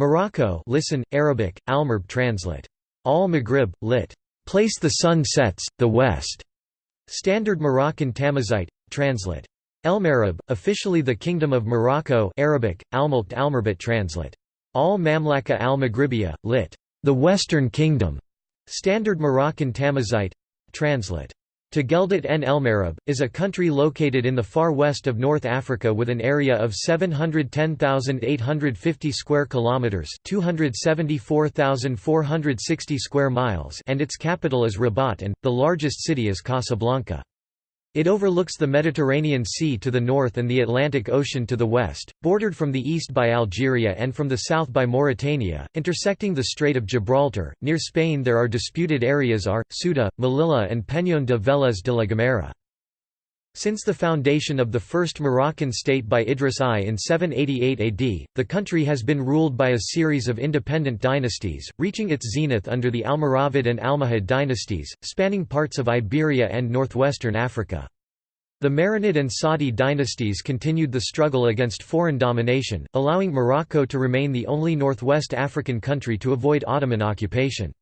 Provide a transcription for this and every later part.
Morocco listen, Arabic, Almerb translate. Al-Maghrib, lit. Place the sun sets, the west. Standard Moroccan Tamazight, translate. El-Marab, officially the Kingdom of Morocco Arabic, Almulkt Almerbit translate. Al-Mamlaka al-Maghribiya, lit. The Western Kingdom. Standard Moroccan Tamazight, translate. Tageldat en Elmareb, is a country located in the far west of North Africa with an area of 710,850 square kilometers, 274,460 square miles, and its capital is Rabat and the largest city is Casablanca. It overlooks the Mediterranean Sea to the north and the Atlantic Ocean to the west, bordered from the east by Algeria and from the south by Mauritania, intersecting the Strait of Gibraltar. Near Spain there are disputed areas are, Ceuta, Melilla and Peñón de Vélez de la Gomera. Since the foundation of the first Moroccan state by Idris I in 788 AD, the country has been ruled by a series of independent dynasties, reaching its zenith under the Almoravid and Almohad dynasties, spanning parts of Iberia and northwestern Africa. The Marinid and Saadi dynasties continued the struggle against foreign domination, allowing Morocco to remain the only northwest African country to avoid Ottoman occupation.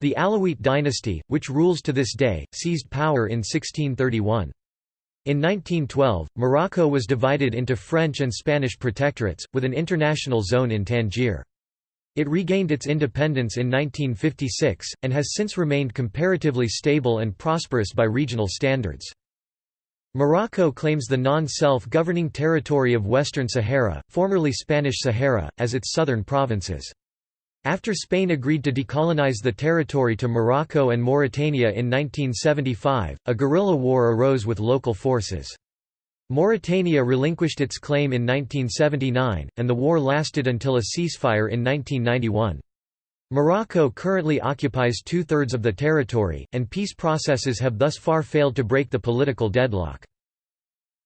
The Alawite dynasty, which rules to this day, seized power in 1631. In 1912, Morocco was divided into French and Spanish protectorates, with an international zone in Tangier. It regained its independence in 1956, and has since remained comparatively stable and prosperous by regional standards. Morocco claims the non-self-governing territory of Western Sahara, formerly Spanish Sahara, as its southern provinces. After Spain agreed to decolonize the territory to Morocco and Mauritania in 1975, a guerrilla war arose with local forces. Mauritania relinquished its claim in 1979, and the war lasted until a ceasefire in 1991. Morocco currently occupies two-thirds of the territory, and peace processes have thus far failed to break the political deadlock.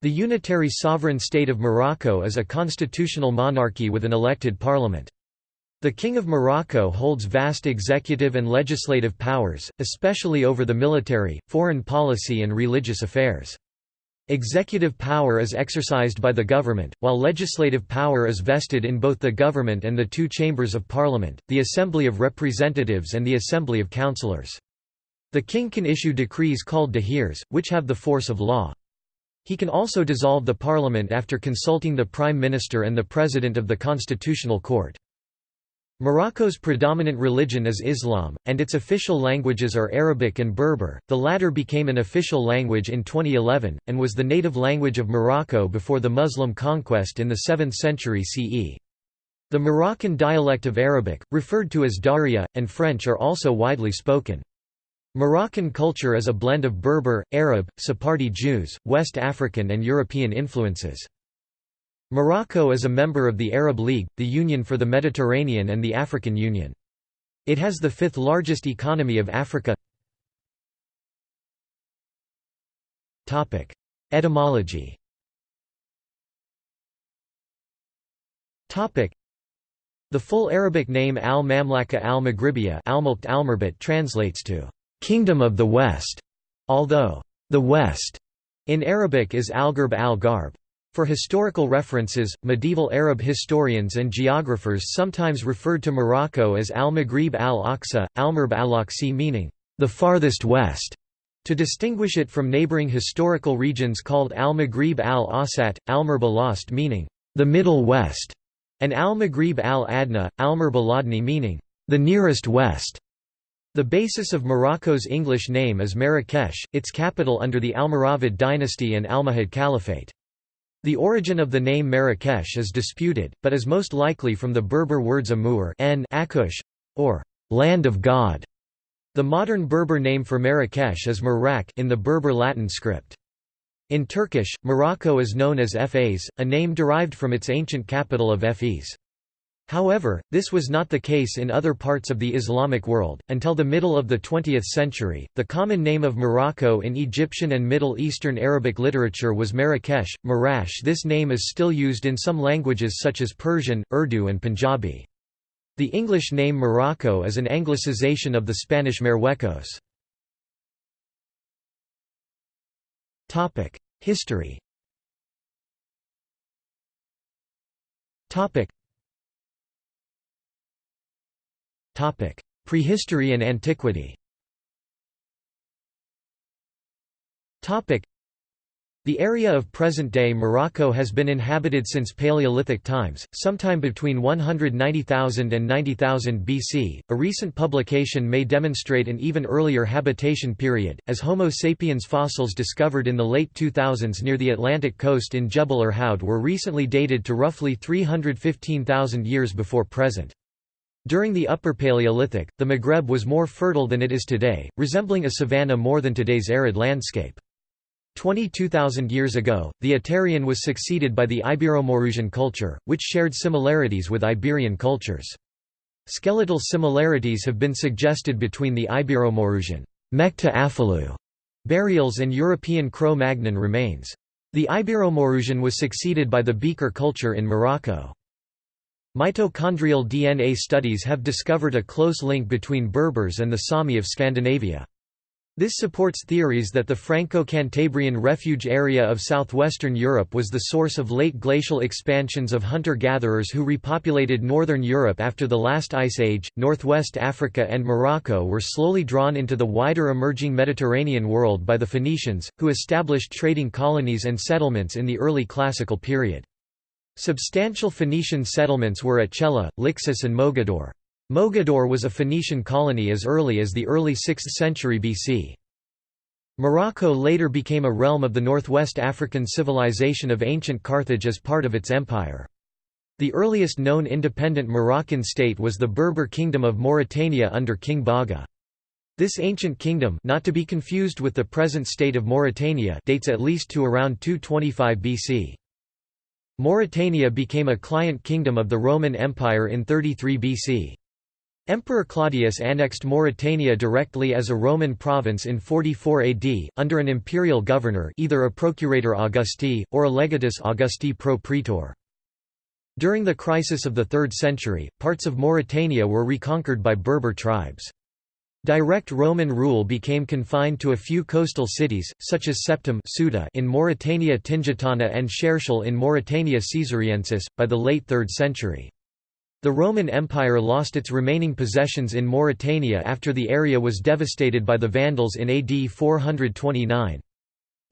The unitary sovereign state of Morocco is a constitutional monarchy with an elected parliament. The King of Morocco holds vast executive and legislative powers, especially over the military, foreign policy and religious affairs. Executive power is exercised by the government, while legislative power is vested in both the government and the two chambers of parliament, the Assembly of Representatives and the Assembly of Councillors. The king can issue decrees called dahirs, which have the force of law. He can also dissolve the parliament after consulting the prime minister and the president of the constitutional court. Morocco's predominant religion is Islam, and its official languages are Arabic and Berber. The latter became an official language in 2011, and was the native language of Morocco before the Muslim conquest in the 7th century CE. The Moroccan dialect of Arabic, referred to as Darija, and French are also widely spoken. Moroccan culture is a blend of Berber, Arab, Sephardi Jews, West African and European influences. Morocco is a member of the Arab League, the Union for the Mediterranean and the African Union. It has the fifth largest economy of Africa. Etymology The full Arabic name al-Mamlaka al-Maghribiya translates to «Kingdom of the West», although «the West» in Arabic is al-Gharb al-Gharb. For historical references, medieval Arab historians and geographers sometimes referred to Morocco as al-Maghrib al-Aqsa, al-Marb al-Aqsi meaning, the farthest west, to distinguish it from neighboring historical regions called al-Maghrib al-Awsat, al-Marb al-Ast meaning, the middle west, and al-Maghrib al-Adna, al-Marb al-Adni meaning, the nearest west. The basis of Morocco's English name is Marrakesh, its capital under the Almoravid dynasty and Almohad Caliphate. The origin of the name Marrakesh is disputed, but is most likely from the Berber words Amur Akush, or land of God. The modern Berber name for Marrakesh is Marrak in the Berber Latin script. In Turkish, Morocco is known as Efes, a name derived from its ancient capital of Efes. However, this was not the case in other parts of the Islamic world. Until the middle of the 20th century, the common name of Morocco in Egyptian and Middle Eastern Arabic literature was Marrakesh, Marash. This name is still used in some languages such as Persian, Urdu, and Punjabi. The English name Morocco is an anglicization of the Spanish Marruecos. History Prehistory and antiquity the area of present-day Morocco has been inhabited since Paleolithic times, sometime between 190,000 and 90,000 BC. A recent publication may demonstrate an even earlier habitation period, as Homo sapiens fossils discovered in the late 2000s near the Atlantic coast in Jebel Irhoud were recently dated to roughly 315,000 years before present. During the Upper Paleolithic, the Maghreb was more fertile than it is today, resembling a savanna more than today's arid landscape. 22,000 years ago, the Aterian was succeeded by the Ibero-Maurusian culture, which shared similarities with Iberian cultures. Skeletal similarities have been suggested between the Ibero-Maurusian Mekta burials and European Cro-Magnon remains. The Ibero-Maurusian was succeeded by the Beaker culture in Morocco. Mitochondrial DNA studies have discovered a close link between Berbers and the Sami of Scandinavia. This supports theories that the Franco-Cantabrian refuge area of southwestern Europe was the source of late glacial expansions of hunter-gatherers who repopulated northern Europe after the last ice age. Northwest Africa and Morocco were slowly drawn into the wider emerging Mediterranean world by the Phoenicians, who established trading colonies and settlements in the early classical period. Substantial Phoenician settlements were at Chella, Lixus and Mogador. Mogador was a Phoenician colony as early as the early 6th century BC. Morocco later became a realm of the northwest African civilization of ancient Carthage as part of its empire. The earliest known independent Moroccan state was the Berber Kingdom of Mauritania under King Baga. This ancient kingdom not to be confused with the present state of Mauritania dates at least to around 225 BC. Mauritania became a client kingdom of the Roman Empire in 33 BC. Emperor Claudius annexed Mauritania directly as a Roman province in 44 AD, under an imperial governor either a procurator Augusti, or a legatus Augusti pro praetor. During the crisis of the 3rd century, parts of Mauritania were reconquered by Berber tribes. Direct Roman rule became confined to a few coastal cities, such as Septem in Mauritania Tingitana and Cherchell in Mauritania Caesariensis, by the late 3rd century. The Roman Empire lost its remaining possessions in Mauritania after the area was devastated by the Vandals in AD 429.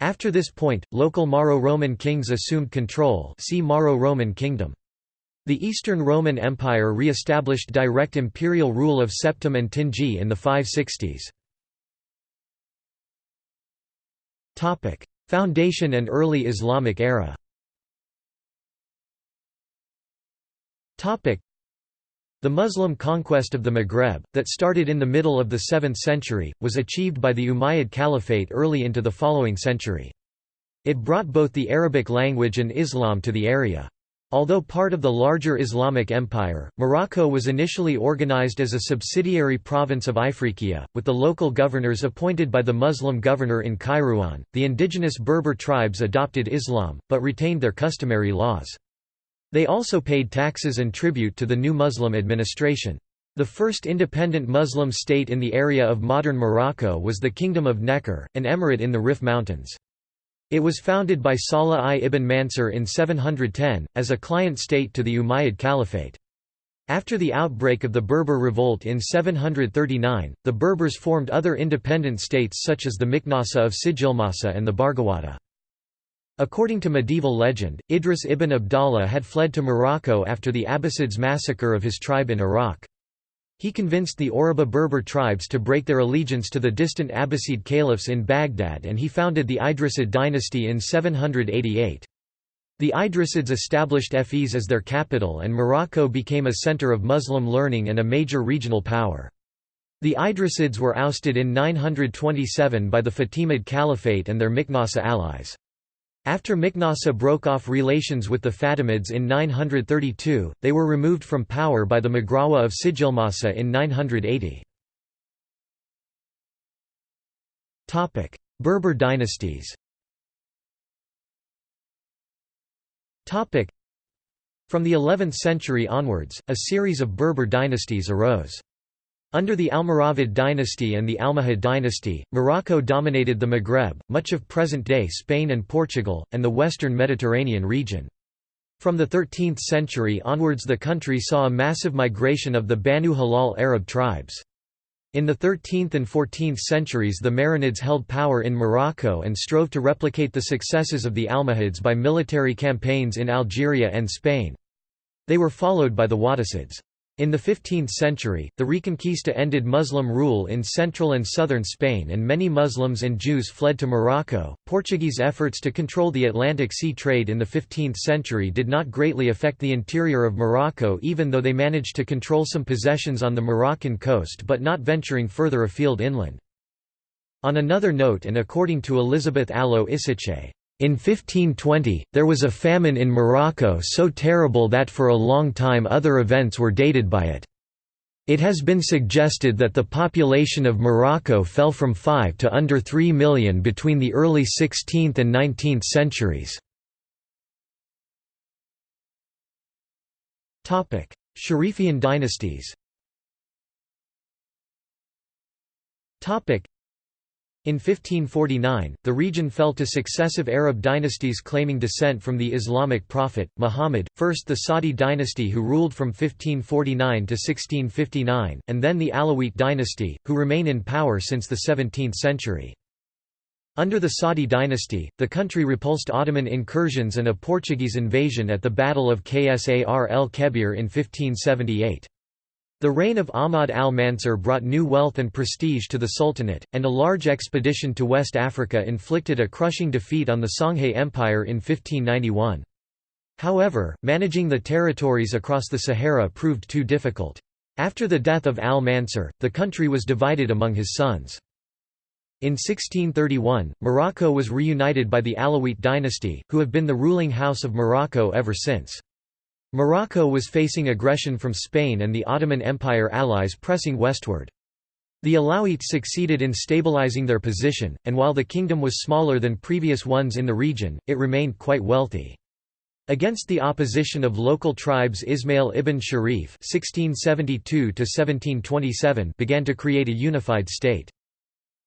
After this point, local Mauro-Roman kings assumed control see Mauro-Roman kingdom. The Eastern Roman Empire re-established direct imperial rule of Septem and Tingi in the 560s. Foundation and early Islamic era the Muslim conquest of the Maghreb, that started in the middle of the 7th century, was achieved by the Umayyad Caliphate early into the following century. It brought both the Arabic language and Islam to the area. Although part of the larger Islamic empire, Morocco was initially organized as a subsidiary province of Ifriqiya, with the local governors appointed by the Muslim governor in Kairouan. The indigenous Berber tribes adopted Islam, but retained their customary laws. They also paid taxes and tribute to the new Muslim administration. The first independent Muslim state in the area of modern Morocco was the Kingdom of Nekor, an emirate in the Rif Mountains. It was founded by Salah I ibn Mansur in 710, as a client state to the Umayyad Caliphate. After the outbreak of the Berber revolt in 739, the Berbers formed other independent states such as the Miknasa of Sijilmasa and the Barghawata. According to medieval legend, Idris ibn Abdallah had fled to Morocco after the Abbasids' massacre of his tribe in Iraq. He convinced the Oruba Berber tribes to break their allegiance to the distant Abbasid caliphs in Baghdad and he founded the Idrisid dynasty in 788. The Idrisids established Fez as their capital and Morocco became a center of Muslim learning and a major regional power. The Idrisids were ousted in 927 by the Fatimid Caliphate and their Miknasa allies. After Miknasa broke off relations with the Fatimids in 932, they were removed from power by the Maghrawa of Sijilmasa in 980. Berber dynasties From the 11th century onwards, a series of Berber dynasties arose. Under the Almoravid dynasty and the Almohad dynasty, Morocco dominated the Maghreb, much of present-day Spain and Portugal, and the western Mediterranean region. From the 13th century onwards the country saw a massive migration of the Banu Hilal Arab tribes. In the 13th and 14th centuries the Marinids held power in Morocco and strove to replicate the successes of the Almohads by military campaigns in Algeria and Spain. They were followed by the Wattasids. In the 15th century, the Reconquista ended Muslim rule in central and southern Spain and many Muslims and Jews fled to Morocco. Portuguese efforts to control the Atlantic Sea trade in the 15th century did not greatly affect the interior of Morocco even though they managed to control some possessions on the Moroccan coast but not venturing further afield inland. On another note and according to Elizabeth Allo Isichei, in 1520, there was a famine in Morocco so terrible that for a long time other events were dated by it. It has been suggested that the population of Morocco fell from 5 to under 3 million between the early 16th and 19th centuries. Sharifian dynasties in 1549, the region fell to successive Arab dynasties claiming descent from the Islamic prophet, Muhammad, first the Saadi dynasty who ruled from 1549 to 1659, and then the Alawite dynasty, who remain in power since the 17th century. Under the Saadi dynasty, the country repulsed Ottoman incursions and a Portuguese invasion at the Battle of Ksar el-Kebir in 1578. The reign of Ahmad al-Mansur brought new wealth and prestige to the Sultanate, and a large expedition to West Africa inflicted a crushing defeat on the Songhay Empire in 1591. However, managing the territories across the Sahara proved too difficult. After the death of al-Mansur, the country was divided among his sons. In 1631, Morocco was reunited by the Alawite dynasty, who have been the ruling house of Morocco ever since. Morocco was facing aggression from Spain and the Ottoman Empire allies pressing westward. The Alawites succeeded in stabilizing their position, and while the kingdom was smaller than previous ones in the region, it remained quite wealthy. Against the opposition of local tribes Ismail ibn Sharif (1672–1727) began to create a unified state.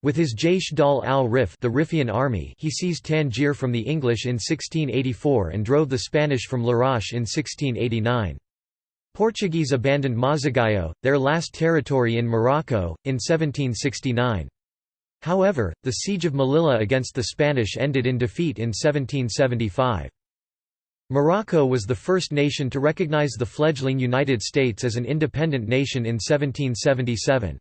With his Jaish Dal al-Rif the Riffian army he seized Tangier from the English in 1684 and drove the Spanish from Larache in 1689. Portuguese abandoned Mazagayo, their last territory in Morocco, in 1769. However, the siege of Melilla against the Spanish ended in defeat in 1775. Morocco was the first nation to recognize the fledgling United States as an independent nation in 1777.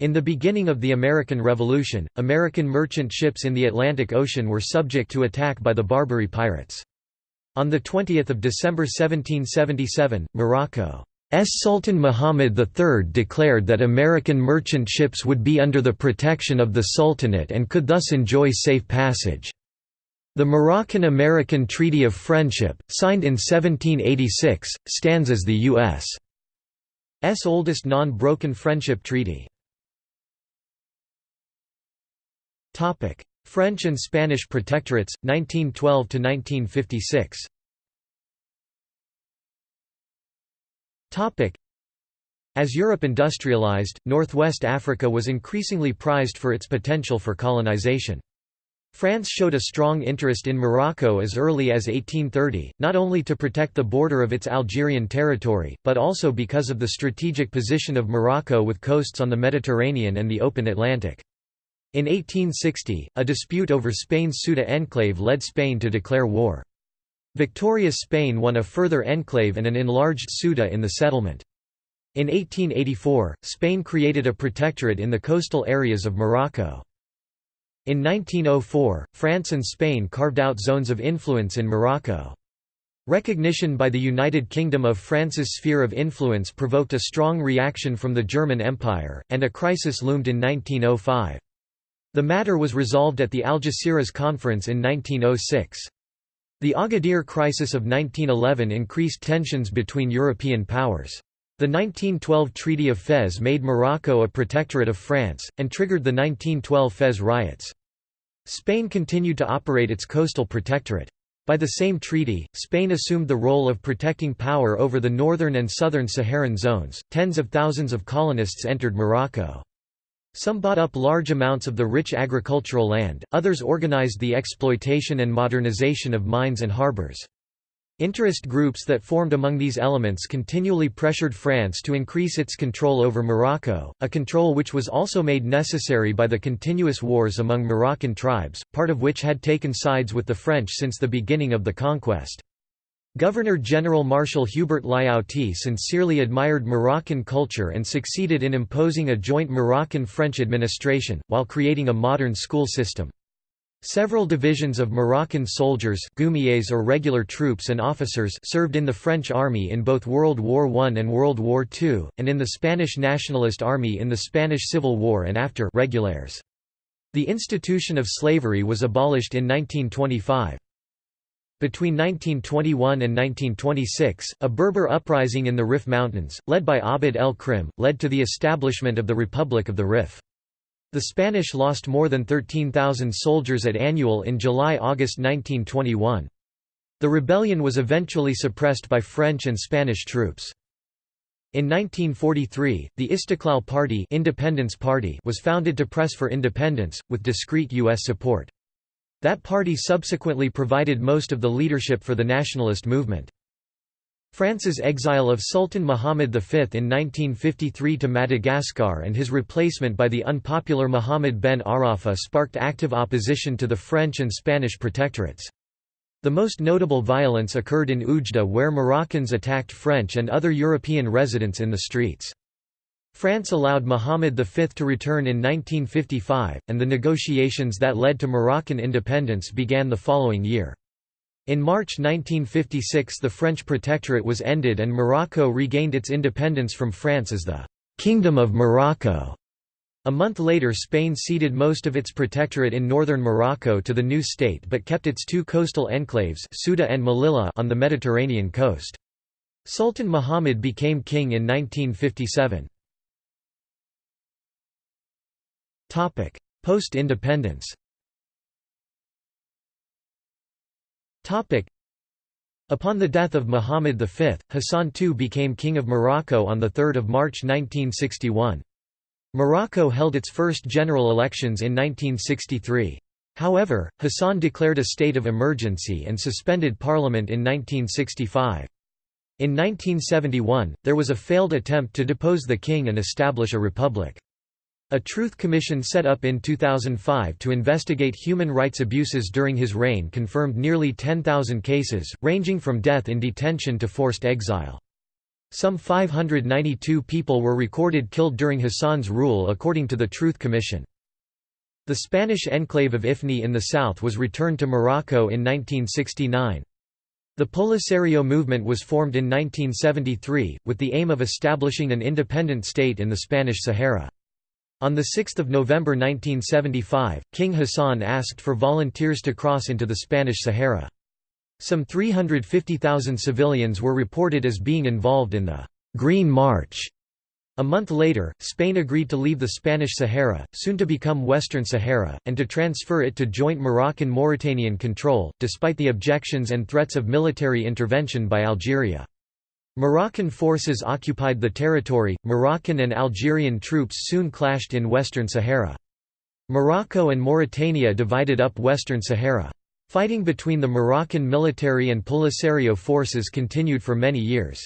In the beginning of the American Revolution, American merchant ships in the Atlantic Ocean were subject to attack by the Barbary pirates. On 20 December 1777, Morocco's Sultan Muhammad III declared that American merchant ships would be under the protection of the Sultanate and could thus enjoy safe passage. The Moroccan–American Treaty of Friendship, signed in 1786, stands as the U.S.'s oldest non-broken friendship treaty. Topic: French and Spanish protectorates 1912 to 1956. Topic: As Europe industrialized, Northwest Africa was increasingly prized for its potential for colonization. France showed a strong interest in Morocco as early as 1830, not only to protect the border of its Algerian territory, but also because of the strategic position of Morocco with coasts on the Mediterranean and the open Atlantic. In 1860, a dispute over Spain's Ceuta enclave led Spain to declare war. Victorious Spain won a further enclave and an enlarged Ceuta in the settlement. In 1884, Spain created a protectorate in the coastal areas of Morocco. In 1904, France and Spain carved out zones of influence in Morocco. Recognition by the United Kingdom of France's sphere of influence provoked a strong reaction from the German Empire, and a crisis loomed in 1905. The matter was resolved at the Algeciras Conference in 1906. The Agadir crisis of 1911 increased tensions between European powers. The 1912 Treaty of Fez made Morocco a protectorate of France, and triggered the 1912 Fez riots. Spain continued to operate its coastal protectorate. By the same treaty, Spain assumed the role of protecting power over the northern and southern Saharan zones. Tens of thousands of colonists entered Morocco. Some bought up large amounts of the rich agricultural land, others organized the exploitation and modernization of mines and harbors. Interest groups that formed among these elements continually pressured France to increase its control over Morocco, a control which was also made necessary by the continuous wars among Moroccan tribes, part of which had taken sides with the French since the beginning of the conquest. Governor-General Marshal Hubert Lyautey sincerely admired Moroccan culture and succeeded in imposing a joint Moroccan-French administration, while creating a modern school system. Several divisions of Moroccan soldiers goumiers or regular troops and officers served in the French army in both World War I and World War II, and in the Spanish Nationalist Army in the Spanish Civil War and after regulars. The institution of slavery was abolished in 1925. Between 1921 and 1926, a Berber uprising in the Rif Mountains, led by Abd el-Krim, led to the establishment of the Republic of the Rif. The Spanish lost more than 13,000 soldiers at Annual in July–August 1921. The rebellion was eventually suppressed by French and Spanish troops. In 1943, the Istiqlal Party, Independence Party was founded to press for independence, with discreet U.S. support. That party subsequently provided most of the leadership for the nationalist movement. France's exile of Sultan Muhammad V in 1953 to Madagascar and his replacement by the unpopular Muhammad ben Arafa sparked active opposition to the French and Spanish protectorates. The most notable violence occurred in Oujda where Moroccans attacked French and other European residents in the streets. France allowed Muhammad V to return in 1955, and the negotiations that led to Moroccan independence began the following year. In March 1956 the French protectorate was ended and Morocco regained its independence from France as the «Kingdom of Morocco». A month later Spain ceded most of its protectorate in northern Morocco to the new state but kept its two coastal enclaves Ceuta and Melilla on the Mediterranean coast. Sultan Muhammad became king in 1957. Post-independence Topic: Upon the death of Muhammad V, Hassan II became King of Morocco on 3 March 1961. Morocco held its first general elections in 1963. However, Hassan declared a state of emergency and suspended parliament in 1965. In 1971, there was a failed attempt to depose the king and establish a republic. A Truth Commission set up in 2005 to investigate human rights abuses during his reign confirmed nearly 10,000 cases, ranging from death in detention to forced exile. Some 592 people were recorded killed during Hassan's rule according to the Truth Commission. The Spanish enclave of Ifni in the south was returned to Morocco in 1969. The Polisario movement was formed in 1973, with the aim of establishing an independent state in the Spanish Sahara. On 6 November 1975, King Hassan asked for volunteers to cross into the Spanish Sahara. Some 350,000 civilians were reported as being involved in the «Green March». A month later, Spain agreed to leave the Spanish Sahara, soon to become Western Sahara, and to transfer it to joint Moroccan-Mauritanian control, despite the objections and threats of military intervention by Algeria. Moroccan forces occupied the territory, Moroccan and Algerian troops soon clashed in Western Sahara. Morocco and Mauritania divided up Western Sahara. Fighting between the Moroccan military and Polisario forces continued for many years.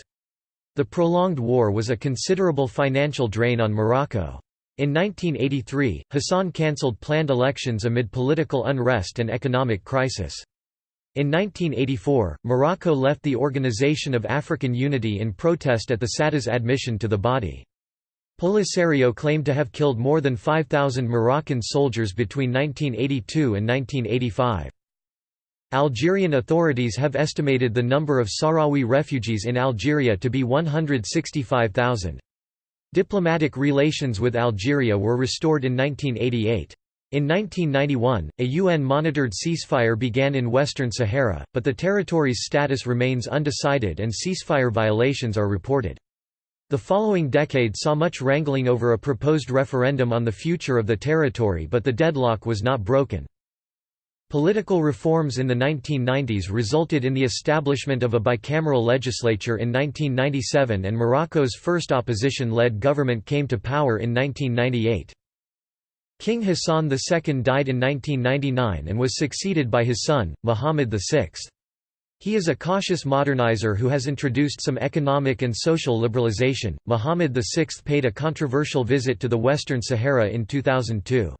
The prolonged war was a considerable financial drain on Morocco. In 1983, Hassan cancelled planned elections amid political unrest and economic crisis. In 1984, Morocco left the Organization of African Unity in protest at the SADA's admission to the body. Polisario claimed to have killed more than 5,000 Moroccan soldiers between 1982 and 1985. Algerian authorities have estimated the number of Sahrawi refugees in Algeria to be 165,000. Diplomatic relations with Algeria were restored in 1988. In 1991, a UN-monitored ceasefire began in Western Sahara, but the territory's status remains undecided and ceasefire violations are reported. The following decade saw much wrangling over a proposed referendum on the future of the territory but the deadlock was not broken. Political reforms in the 1990s resulted in the establishment of a bicameral legislature in 1997 and Morocco's first opposition-led government came to power in 1998. King Hassan II died in 1999 and was succeeded by his son, Muhammad VI. He is a cautious modernizer who has introduced some economic and social liberalization. Muhammad VI paid a controversial visit to the Western Sahara in 2002.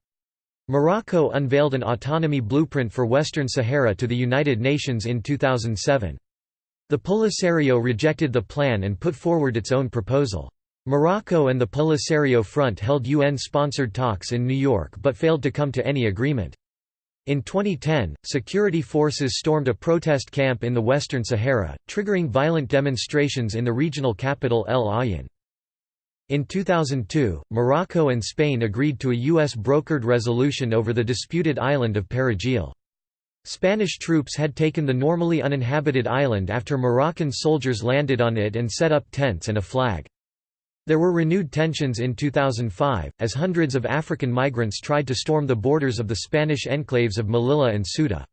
Morocco unveiled an autonomy blueprint for Western Sahara to the United Nations in 2007. The Polisario rejected the plan and put forward its own proposal. Morocco and the Polisario Front held UN-sponsored talks in New York but failed to come to any agreement. In 2010, security forces stormed a protest camp in the Western Sahara, triggering violent demonstrations in the regional capital El Aaiún. In 2002, Morocco and Spain agreed to a U.S.-brokered resolution over the disputed island of Perejil. Spanish troops had taken the normally uninhabited island after Moroccan soldiers landed on it and set up tents and a flag. There were renewed tensions in 2005, as hundreds of African migrants tried to storm the borders of the Spanish enclaves of Melilla and Ceuta.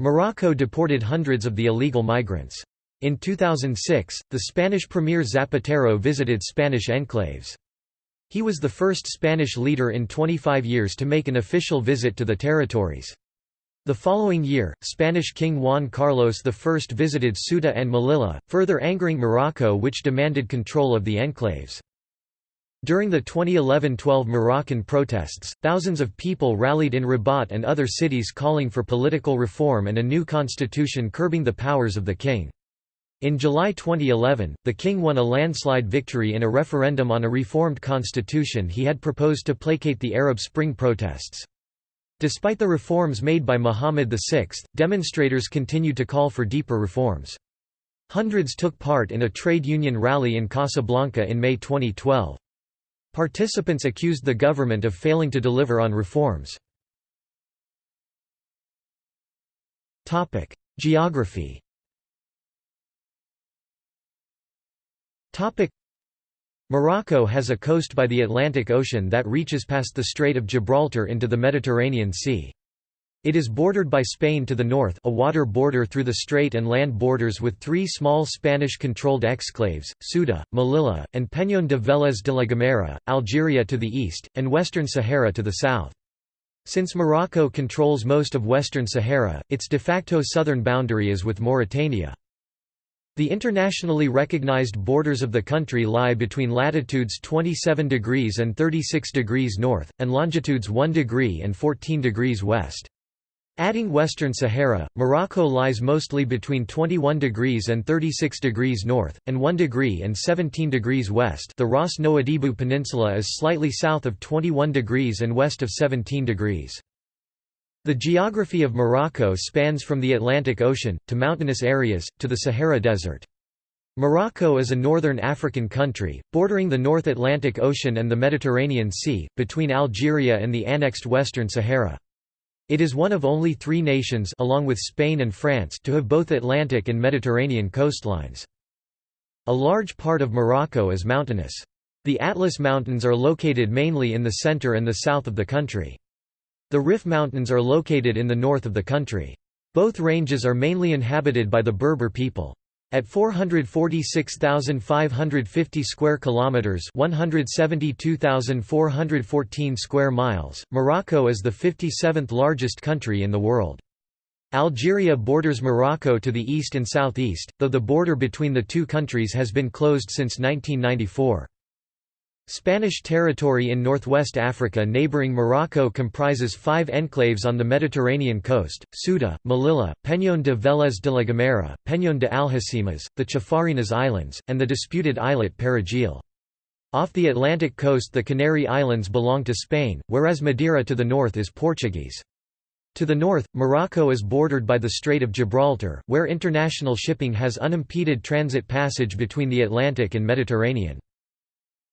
Morocco deported hundreds of the illegal migrants. In 2006, the Spanish Premier Zapatero visited Spanish enclaves. He was the first Spanish leader in 25 years to make an official visit to the territories. The following year, Spanish King Juan Carlos I visited Ceuta and Melilla, further angering Morocco which demanded control of the enclaves. During the 2011–12 Moroccan protests, thousands of people rallied in Rabat and other cities calling for political reform and a new constitution curbing the powers of the king. In July 2011, the king won a landslide victory in a referendum on a reformed constitution he had proposed to placate the Arab Spring protests. Despite the reforms made by Muhammad VI, demonstrators continued to call for deeper reforms. Hundreds took part in a trade union rally in Casablanca in May 2012. Participants accused the government of failing to deliver on reforms. Geography Morocco has a coast by the Atlantic Ocean that reaches past the Strait of Gibraltar into the Mediterranean Sea. It is bordered by Spain to the north a water border through the strait and land borders with three small Spanish-controlled exclaves, Ceuta, Melilla, and Peñón de Vélez de la Gomera, Algeria to the east, and Western Sahara to the south. Since Morocco controls most of Western Sahara, its de facto southern boundary is with Mauritania. The internationally recognized borders of the country lie between latitudes 27 degrees and 36 degrees north, and longitudes 1 degree and 14 degrees west. Adding Western Sahara, Morocco lies mostly between 21 degrees and 36 degrees north, and 1 degree and 17 degrees west the Ras Nouadhibou Peninsula is slightly south of 21 degrees and west of 17 degrees. The geography of Morocco spans from the Atlantic Ocean, to mountainous areas, to the Sahara Desert. Morocco is a northern African country, bordering the North Atlantic Ocean and the Mediterranean Sea, between Algeria and the annexed Western Sahara. It is one of only three nations along with Spain and France to have both Atlantic and Mediterranean coastlines. A large part of Morocco is mountainous. The Atlas Mountains are located mainly in the center and the south of the country. The Rif Mountains are located in the north of the country. Both ranges are mainly inhabited by the Berber people. At 446,550 square kilometers, 172,414 square miles, Morocco is the 57th largest country in the world. Algeria borders Morocco to the east and southeast, though the border between the two countries has been closed since 1994. Spanish territory in northwest Africa neighboring Morocco comprises five enclaves on the Mediterranean coast, Ceuta, Melilla, Peñón de Vélez de la Gomera, Peñón de Algeciras, the Chafarinas Islands, and the disputed islet Perejil. Off the Atlantic coast the Canary Islands belong to Spain, whereas Madeira to the north is Portuguese. To the north, Morocco is bordered by the Strait of Gibraltar, where international shipping has unimpeded transit passage between the Atlantic and Mediterranean.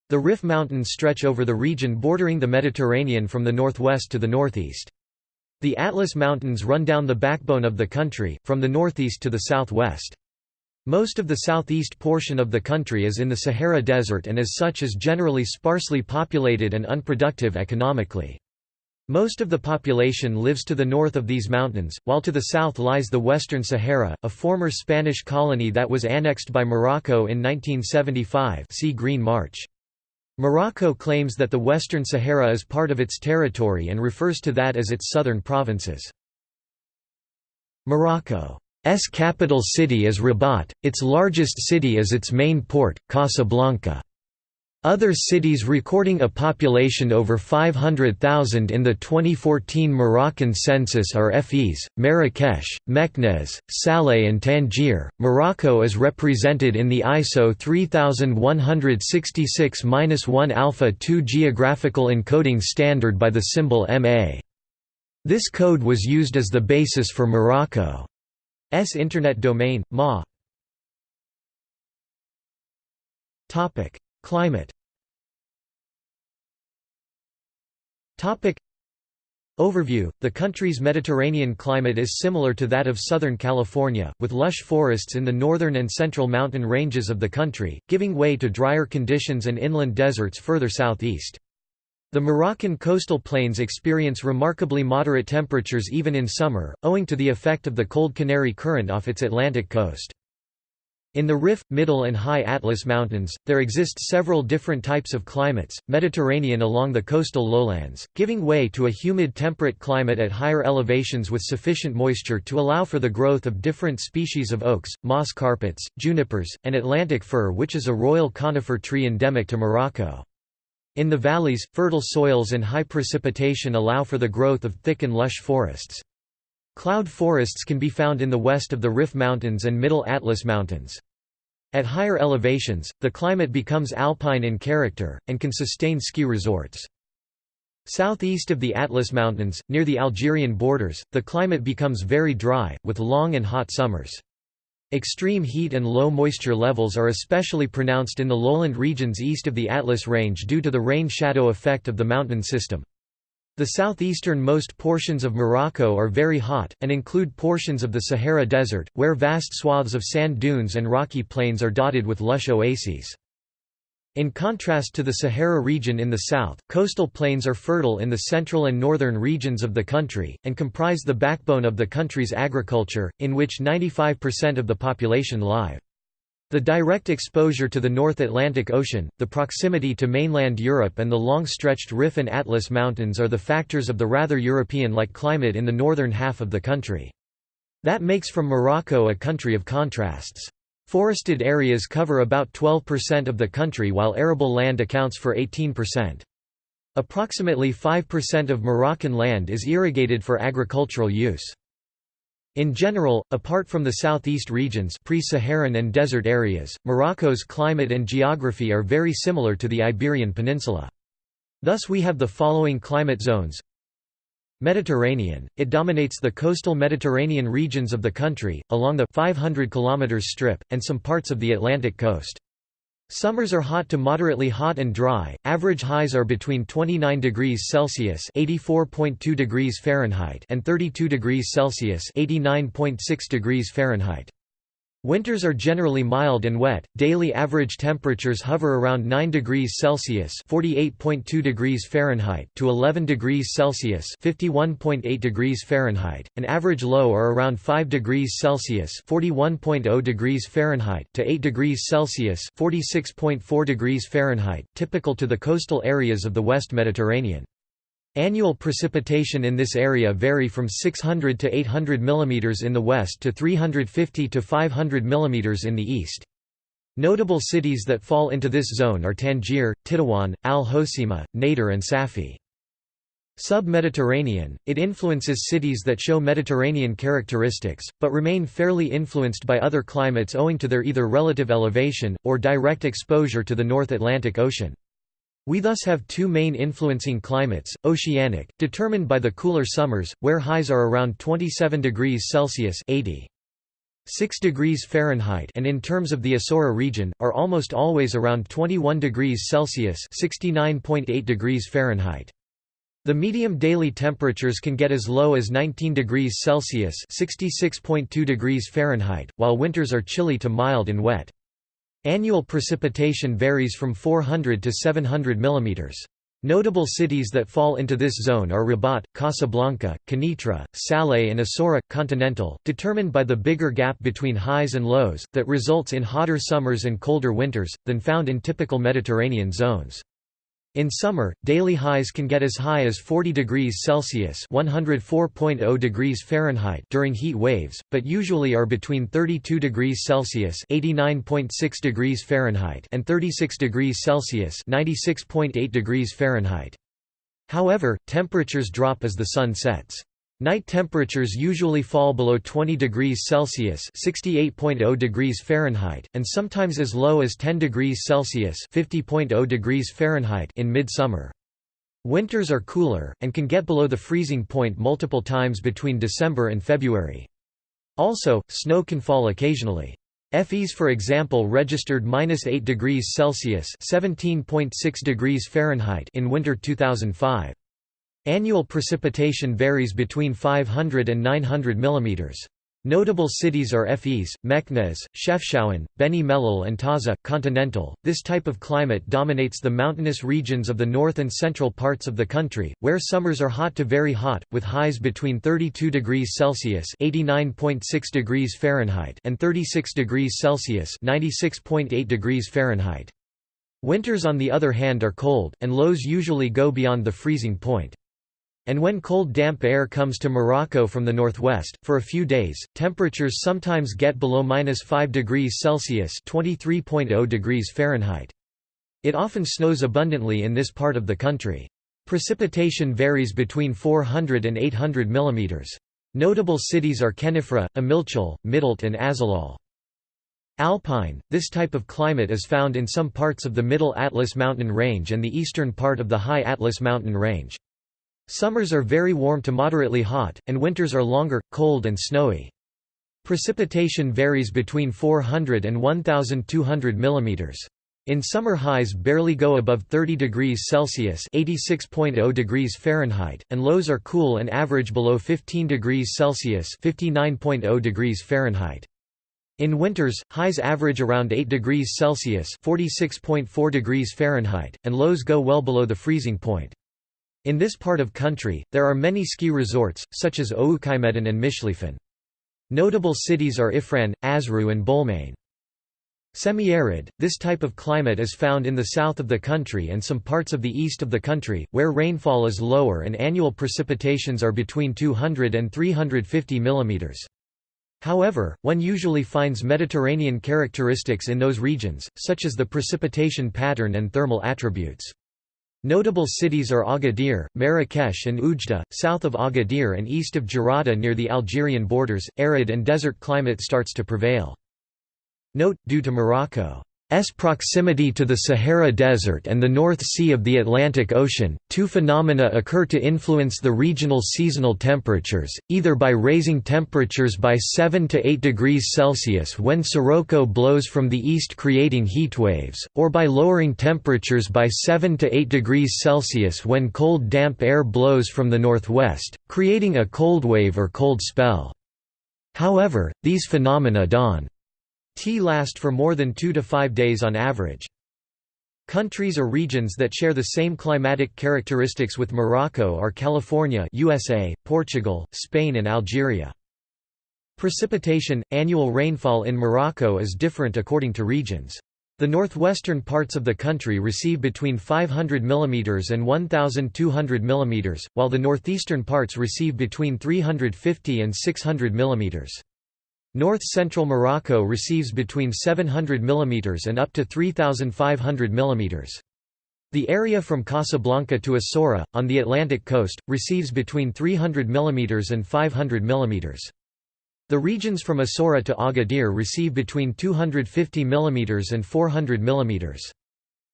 The Rif Mountains stretch over the region bordering the Mediterranean from the northwest to the northeast. The Atlas Mountains run down the backbone of the country, from the northeast to the southwest. Most of the southeast portion of the country is in the Sahara Desert and as such is generally sparsely populated and unproductive economically. Most of the population lives to the north of these mountains, while to the south lies the Western Sahara, a former Spanish colony that was annexed by Morocco in 1975 see Green March. Morocco claims that the Western Sahara is part of its territory and refers to that as its southern provinces. Morocco's capital city is Rabat, its largest city is its main port, Casablanca. Other cities recording a population over 500,000 in the 2014 Moroccan census are Fes, Marrakesh, Meknes, Salé and Tangier. Morocco is represented in the ISO 3166-1 Alpha 2 geographical encoding standard by the symbol MA. This code was used as the basis for Morocco's internet domain, MA. Climate Overview The country's Mediterranean climate is similar to that of Southern California, with lush forests in the northern and central mountain ranges of the country, giving way to drier conditions and inland deserts further southeast. The Moroccan coastal plains experience remarkably moderate temperatures even in summer, owing to the effect of the cold Canary Current off its Atlantic coast. In the Rif, Middle and High Atlas Mountains, there exist several different types of climates, Mediterranean along the coastal lowlands, giving way to a humid temperate climate at higher elevations with sufficient moisture to allow for the growth of different species of oaks, moss carpets, junipers, and Atlantic fir which is a royal conifer tree endemic to Morocco. In the valleys, fertile soils and high precipitation allow for the growth of thick and lush forests. Cloud forests can be found in the west of the Rif Mountains and Middle Atlas Mountains. At higher elevations, the climate becomes alpine in character, and can sustain ski resorts. Southeast of the Atlas Mountains, near the Algerian borders, the climate becomes very dry, with long and hot summers. Extreme heat and low moisture levels are especially pronounced in the lowland regions east of the Atlas Range due to the rain-shadow effect of the mountain system. The southeastern-most portions of Morocco are very hot, and include portions of the Sahara Desert, where vast swaths of sand dunes and rocky plains are dotted with lush oases. In contrast to the Sahara region in the south, coastal plains are fertile in the central and northern regions of the country, and comprise the backbone of the country's agriculture, in which 95% of the population live. The direct exposure to the North Atlantic Ocean, the proximity to mainland Europe and the long-stretched Rif and Atlas Mountains are the factors of the rather European-like climate in the northern half of the country. That makes from Morocco a country of contrasts. Forested areas cover about 12% of the country while arable land accounts for 18%. Approximately 5% of Moroccan land is irrigated for agricultural use. In general, apart from the southeast regions pre-Saharan and desert areas, Morocco's climate and geography are very similar to the Iberian Peninsula. Thus we have the following climate zones Mediterranean, it dominates the coastal Mediterranean regions of the country, along the 500 km strip, and some parts of the Atlantic coast. Summers are hot to moderately hot and dry. Average highs are between 29 degrees Celsius (84.2 degrees Fahrenheit) and 32 degrees Celsius (89.6 degrees Fahrenheit). Winters are generally mild and wet. Daily average temperatures hover around 9 degrees Celsius (48.2 degrees Fahrenheit) to 11 degrees Celsius (51.8 degrees Fahrenheit). An average low are around 5 degrees Celsius (41.0 degrees Fahrenheit) to 8 degrees Celsius (46.4 degrees Fahrenheit), typical to the coastal areas of the West Mediterranean. Annual precipitation in this area vary from 600 to 800 mm in the west to 350 to 500 mm in the east. Notable cities that fall into this zone are Tangier, Tetuan, Al Hoceima, Nador and Safi. Sub-Mediterranean, it influences cities that show Mediterranean characteristics, but remain fairly influenced by other climates owing to their either relative elevation, or direct exposure to the North Atlantic Ocean. We thus have two main influencing climates, oceanic, determined by the cooler summers, where highs are around 27 degrees Celsius 80. 6 degrees Fahrenheit and in terms of the Azora region, are almost always around 21 degrees Celsius 69.8 degrees Fahrenheit. The medium daily temperatures can get as low as 19 degrees Celsius 66.2 degrees Fahrenheit, while winters are chilly to mild and wet. Annual precipitation varies from 400 to 700 mm. Notable cities that fall into this zone are Rabat, Casablanca, Kenitra, Salé and Azora, continental, determined by the bigger gap between highs and lows, that results in hotter summers and colder winters, than found in typical Mediterranean zones. In summer, daily highs can get as high as 40 degrees Celsius (104.0 degrees Fahrenheit) during heat waves, but usually are between 32 degrees Celsius (89.6 degrees Fahrenheit) and 36 degrees Celsius (96.8 degrees Fahrenheit). However, temperatures drop as the sun sets. Night temperatures usually fall below 20 degrees Celsius (68.0 degrees Fahrenheit) and sometimes as low as 10 degrees Celsius (50.0 degrees Fahrenheit) in mid-summer. Winters are cooler and can get below the freezing point multiple times between December and February. Also, snow can fall occasionally. Fes for example registered -8 degrees Celsius (17.6 degrees Fahrenheit) in winter 2005. Annual precipitation varies between 500 and 900 mm. Notable cities are Fes, Meknes, Chefchaouen, Beni Mellal and Taza. Continental. This type of climate dominates the mountainous regions of the north and central parts of the country, where summers are hot to very hot, with highs between 32 degrees Celsius (89.6 degrees Fahrenheit) and 36 degrees Celsius (96.8 degrees Fahrenheit). Winters on the other hand are cold, and lows usually go beyond the freezing point. And when cold damp air comes to Morocco from the northwest, for a few days, temperatures sometimes get below minus 5 degrees Celsius (23.0 degrees Fahrenheit). It often snows abundantly in this part of the country. Precipitation varies between 400 and 800 mm. Notable cities are Khenifra, Imilchil, Midelt and Azilal. Alpine – This type of climate is found in some parts of the Middle Atlas mountain range and the eastern part of the High Atlas mountain range. Summers are very warm to moderately hot, and winters are longer, cold and snowy. Precipitation varies between 400 and 1,200 mm. In summer highs barely go above 30 degrees Celsius (86.0 degrees Fahrenheit), and lows are cool and average below 15 degrees Celsius (59.0 degrees Fahrenheit). In winters, highs average around 8 degrees Celsius (46.4 degrees Fahrenheit), and lows go well below the freezing point. In this part of country, there are many ski resorts, such as Oukaimeden and Mishlifen. Notable cities are Ifrane, Azrou and Boulemane. Semi-arid, this type of climate is found in the south of the country and some parts of the east of the country, where rainfall is lower and annual precipitations are between 200 and 350 mm. However, one usually finds Mediterranean characteristics in those regions, such as the precipitation pattern and thermal attributes. Notable cities are Agadir, Marrakesh and Oujda, south of Agadir and east of Jerada near the Algerian borders, arid and desert climate starts to prevail. Note, due to Morocco S proximity to the Sahara Desert and the North Sea of the Atlantic Ocean, two phenomena occur to influence the regional seasonal temperatures, either by raising temperatures by 7 to 8 degrees Celsius when Sirocco blows from the east creating heatwaves, or by lowering temperatures by 7 to 8 degrees Celsius when cold damp air blows from the northwest, creating a cold wave or cold spell. However, these phenomena don't T last for more than two to five days on average. Countries or regions that share the same climatic characteristics with Morocco are California USA, Portugal, Spain and Algeria. Precipitation – Annual rainfall in Morocco is different according to regions. The northwestern parts of the country receive between 500 mm and 1,200 mm, while the northeastern parts receive between 350 and 600 mm. North-central Morocco receives between 700 mm and up to 3,500 mm. The area from Casablanca to Essaouira, on the Atlantic coast, receives between 300 mm and 500 mm. The regions from Essaouira to Agadir receive between 250 mm and 400 mm.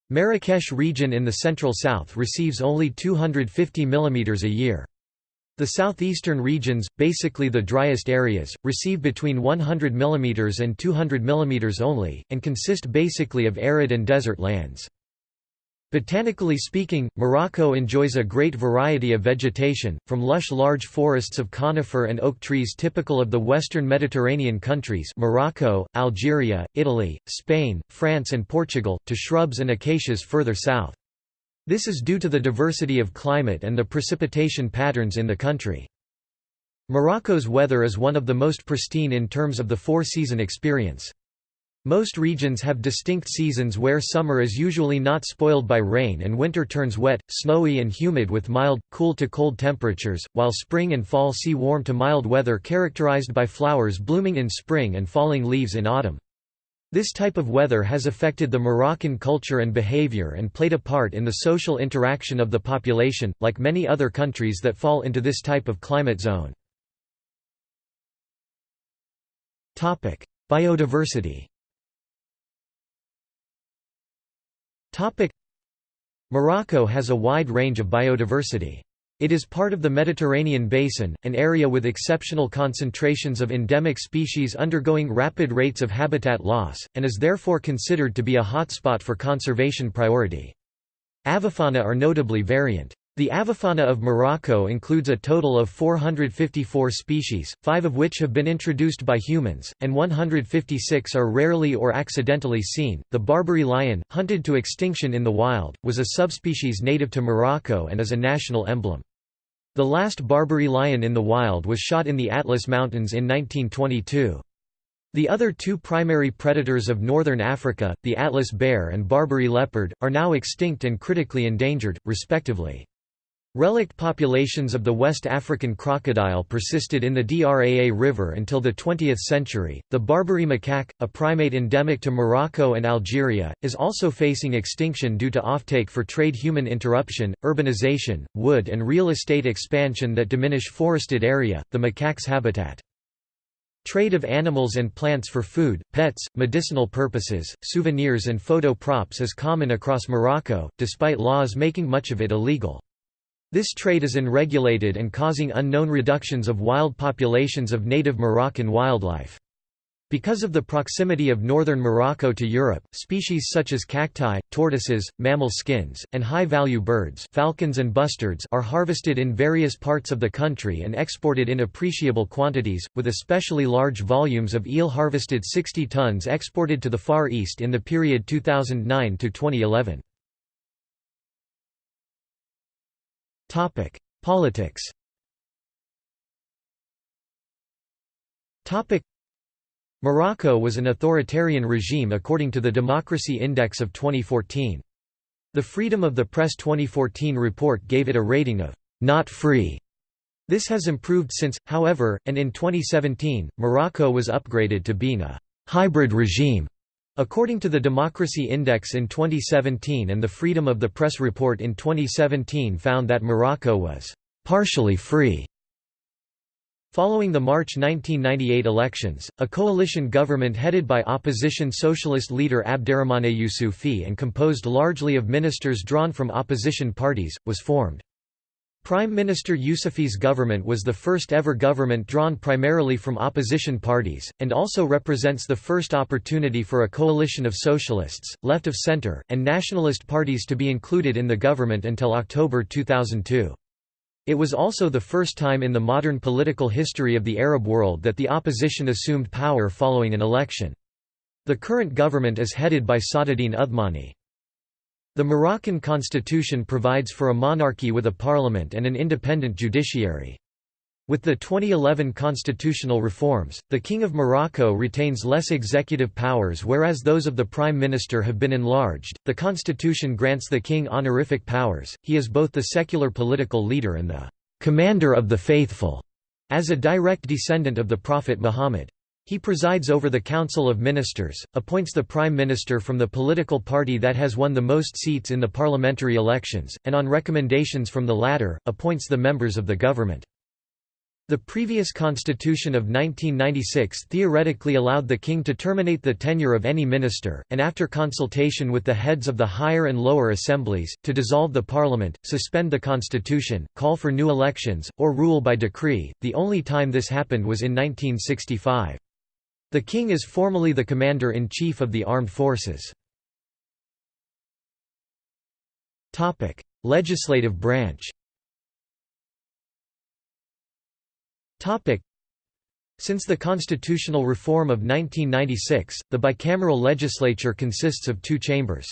Marrakesh region in the central south receives only 250 mm a year. The southeastern regions, basically the driest areas, receive between 100 mm and 200 mm only, and consist basically of arid and desert lands. Botanically speaking, Morocco enjoys a great variety of vegetation, from lush large forests of conifer and oak trees typical of the western Mediterranean countries Morocco, Algeria, Italy, Spain, France and Portugal, to shrubs and acacias further south. This is due to the diversity of climate and the precipitation patterns in the country. Morocco's weather is one of the most pristine in terms of the four-season experience. Most regions have distinct seasons where summer is usually not spoiled by rain and winter turns wet, snowy and humid with mild, cool to cold temperatures, while spring and fall see warm to mild weather characterized by flowers blooming in spring and falling leaves in autumn. This type of weather has affected the Moroccan culture and behavior and played a part in the social interaction of the population, like many other countries that fall into this type of climate zone. Biodiversity Morocco has a wide range of biodiversity. It is part of the Mediterranean basin, an area with exceptional concentrations of endemic species undergoing rapid rates of habitat loss, and is therefore considered to be a hotspot for conservation priority. Avifauna are notably variant. The avifauna of Morocco includes a total of 454 species, five of which have been introduced by humans, and 156 are rarely or accidentally seen. The Barbary lion, hunted to extinction in the wild, was a subspecies native to Morocco and is a national emblem. The last Barbary lion in the wild was shot in the Atlas Mountains in 1922. The other two primary predators of northern Africa, the Atlas bear and Barbary leopard, are now extinct and critically endangered, respectively. Relict populations of the West African crocodile persisted in the Draa River until the 20th century. The Barbary macaque, a primate endemic to Morocco and Algeria, is also facing extinction due to offtake for trade human interruption, urbanization, wood and real estate expansion that diminish forested area, the macaque's habitat. Trade of animals and plants for food, pets, medicinal purposes, souvenirs and photo props is common across Morocco, despite laws making much of it illegal. This trade is unregulated and causing unknown reductions of wild populations of native Moroccan wildlife. Because of the proximity of northern Morocco to Europe, species such as cacti, tortoises, mammal skins, and high-value birds falcons and bustards are harvested in various parts of the country and exported in appreciable quantities, with especially large volumes of eel harvested 60 tons exported to the Far East in the period 2009–2011. Topic: Politics. Topic: Morocco was an authoritarian regime according to the Democracy Index of 2014. The Freedom of the Press 2014 report gave it a rating of not free. This has improved since, however, and in 2017, Morocco was upgraded to being a hybrid regime According to the Democracy Index in 2017 and the Freedom of the Press report in 2017 found that Morocco was partially free. Following the March 1998 elections, a coalition government headed by opposition socialist leader Abderrahmane Youssoufi and composed largely of ministers drawn from opposition parties, was formed. Prime Minister Youssoufi's government was the first ever government drawn primarily from opposition parties, and also represents the first opportunity for a coalition of socialists, left of center, and nationalist parties to be included in the government until October 2002. It was also the first time in the modern political history of the Arab world that the opposition assumed power following an election. The current government is headed by Saadeddine Othmani. The Moroccan constitution provides for a monarchy with a parliament and an independent judiciary. With the 2011 constitutional reforms, the King of Morocco retains less executive powers whereas those of the Prime Minister have been enlarged. The constitution grants the king honorific powers, he is both the secular political leader and the commander of the faithful, as a direct descendant of the Prophet Muhammad. He presides over the Council of Ministers, appoints the Prime Minister from the political party that has won the most seats in the parliamentary elections, and on recommendations from the latter, appoints the members of the government. The previous constitution of 1996 theoretically allowed the king to terminate the tenure of any minister, and after consultation with the heads of the higher and lower assemblies, to dissolve the parliament, suspend the constitution, call for new elections, or rule by decree. The only time this happened was in 1965. The king is formally the commander-in-chief of the armed forces. Legislative branch Since the constitutional reform of 1996, the bicameral legislature consists of two chambers.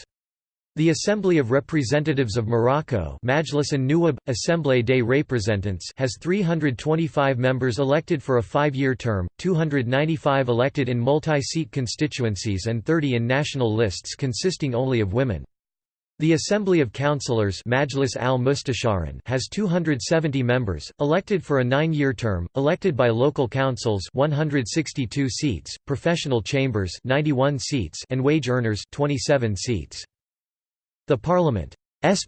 The Assembly of Representatives of Morocco Majlis an-Nuwab, Assemblée des Représentants has 325 members elected for a five-year term, 295 elected in multi-seat constituencies and 30 in national lists consisting only of women. The Assembly of Councillors Majlis al has 270 members, elected for a nine-year term, elected by local councils 162 seats, professional chambers 91 seats and wage earners 27 seats. The Parliament's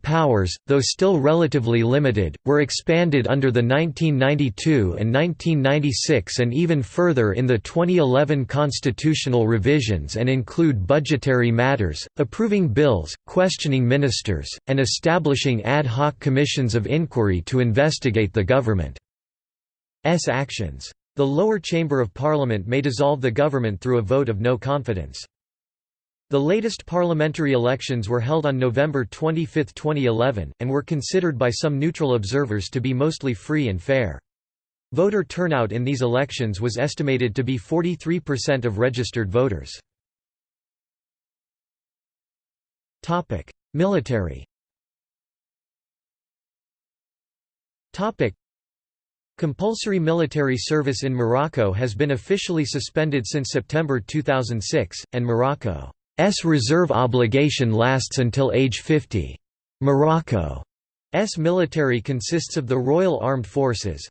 powers, though still relatively limited, were expanded under the 1992 and 1996 and even further in the 2011 constitutional revisions and include budgetary matters, approving bills, questioning ministers, and establishing ad hoc commissions of inquiry to investigate the government's actions. The lower chamber of parliament may dissolve the government through a vote of no confidence. The latest parliamentary elections were held on November 25, 2011, and were considered by some neutral observers to be mostly free and fair. Voter turnout in these elections was estimated to be 43% of registered voters. Military Compulsory military service in Morocco has been officially suspended since September 2006, and Morocco S reserve obligation lasts until age 50. Morocco's military consists of the Royal Armed Forces.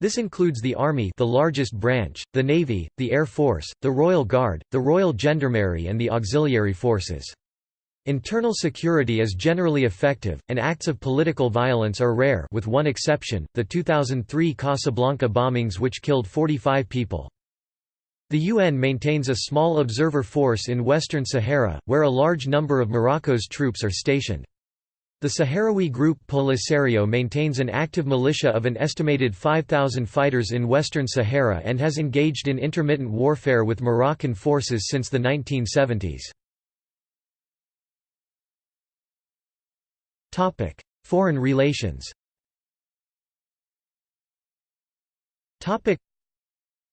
This includes the Army the largest branch, the Navy, the Air Force, the Royal Guard, the Royal Gendarmerie and the auxiliary forces. Internal security is generally effective, and acts of political violence are rare with one exception, the 2003 Casablanca bombings which killed 45 people. The UN maintains a small observer force in Western Sahara, where a large number of Morocco's troops are stationed. The Sahrawi group Polisario maintains an active militia of an estimated 5,000 fighters in Western Sahara and has engaged in intermittent warfare with Moroccan forces since the 1970s. Foreign relations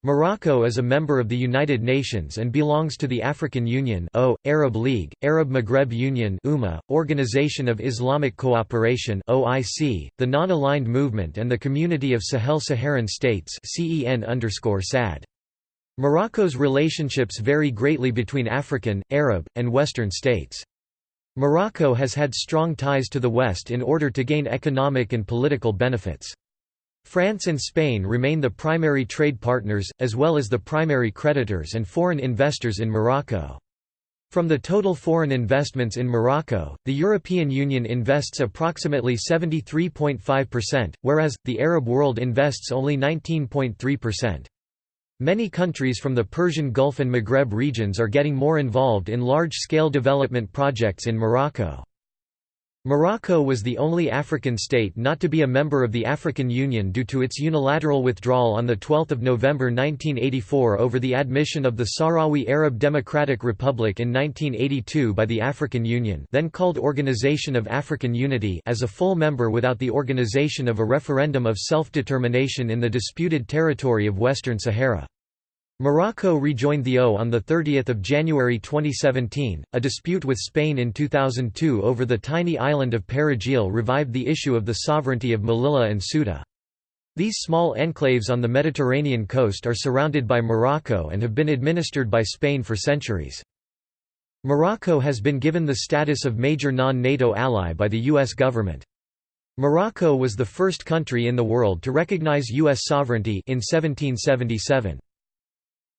Morocco is a member of the United Nations and belongs to the African Union o, Arab League, Arab Maghreb Union UMA, Organization of Islamic Cooperation OIC, the Non-Aligned Movement and the Community of Sahel-Saharan States CEN_SAD. Morocco's relationships vary greatly between African, Arab, and Western states. Morocco has had strong ties to the West in order to gain economic and political benefits. France and Spain remain the primary trade partners, as well as the primary creditors and foreign investors in Morocco. From the total foreign investments in Morocco, the European Union invests approximately 73.5%, whereas, the Arab world invests only 19.3%. Many countries from the Persian Gulf and Maghreb regions are getting more involved in large-scale development projects in Morocco. Morocco was the only African state not to be a member of the African Union due to its unilateral withdrawal on 12 November 1984 over the admission of the Sahrawi Arab Democratic Republic in 1982 by the African Union then called Organization of African Unity as a full member without the organization of a referendum of self-determination in the disputed territory of Western Sahara. Morocco rejoined the O on 30 January 2017. A dispute with Spain in 2002 over the tiny island of Perejil revived the issue of the sovereignty of Melilla and Ceuta. These small enclaves on the Mediterranean coast are surrounded by Morocco and have been administered by Spain for centuries. Morocco has been given the status of major non-NATO ally by the U.S. government. Morocco was the first country in the world to recognize U.S. sovereignty in 1777.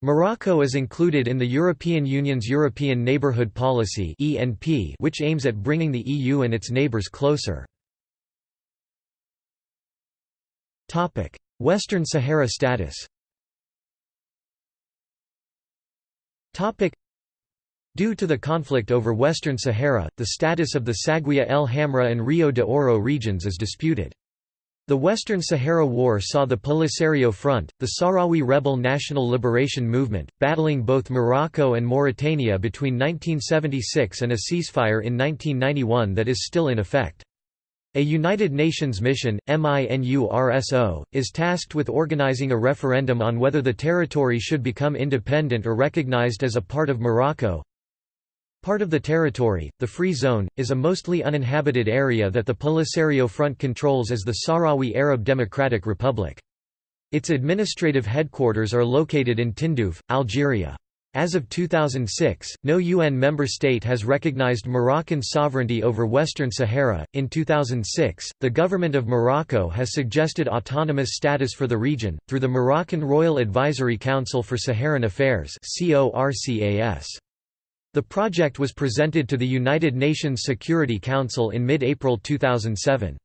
Morocco is included in the European Union's European Neighbourhood Policy which aims at bringing the EU and its neighbours closer. Western Sahara status Due to the conflict over Western Sahara, the status of the Saguiya El Hamra and Rio de Oro regions is disputed. The Western Sahara War saw the Polisario Front, the Sahrawi rebel national liberation movement, battling both Morocco and Mauritania between 1976 and a ceasefire in 1991 that is still in effect. A United Nations mission, MINURSO, is tasked with organizing a referendum on whether the territory should become independent or recognized as a part of Morocco. Part of the territory, the Free Zone, is a mostly uninhabited area that the Polisario Front controls as the Sahrawi Arab Democratic Republic. Its administrative headquarters are located in Tindouf, Algeria. As of 2006, no UN member state has recognized Moroccan sovereignty over Western Sahara. In 2006, the government of Morocco has suggested autonomous status for the region through the Moroccan Royal Advisory Council for Saharan Affairs (CORCAS). The project was presented to the United Nations Security Council in mid-April 2007.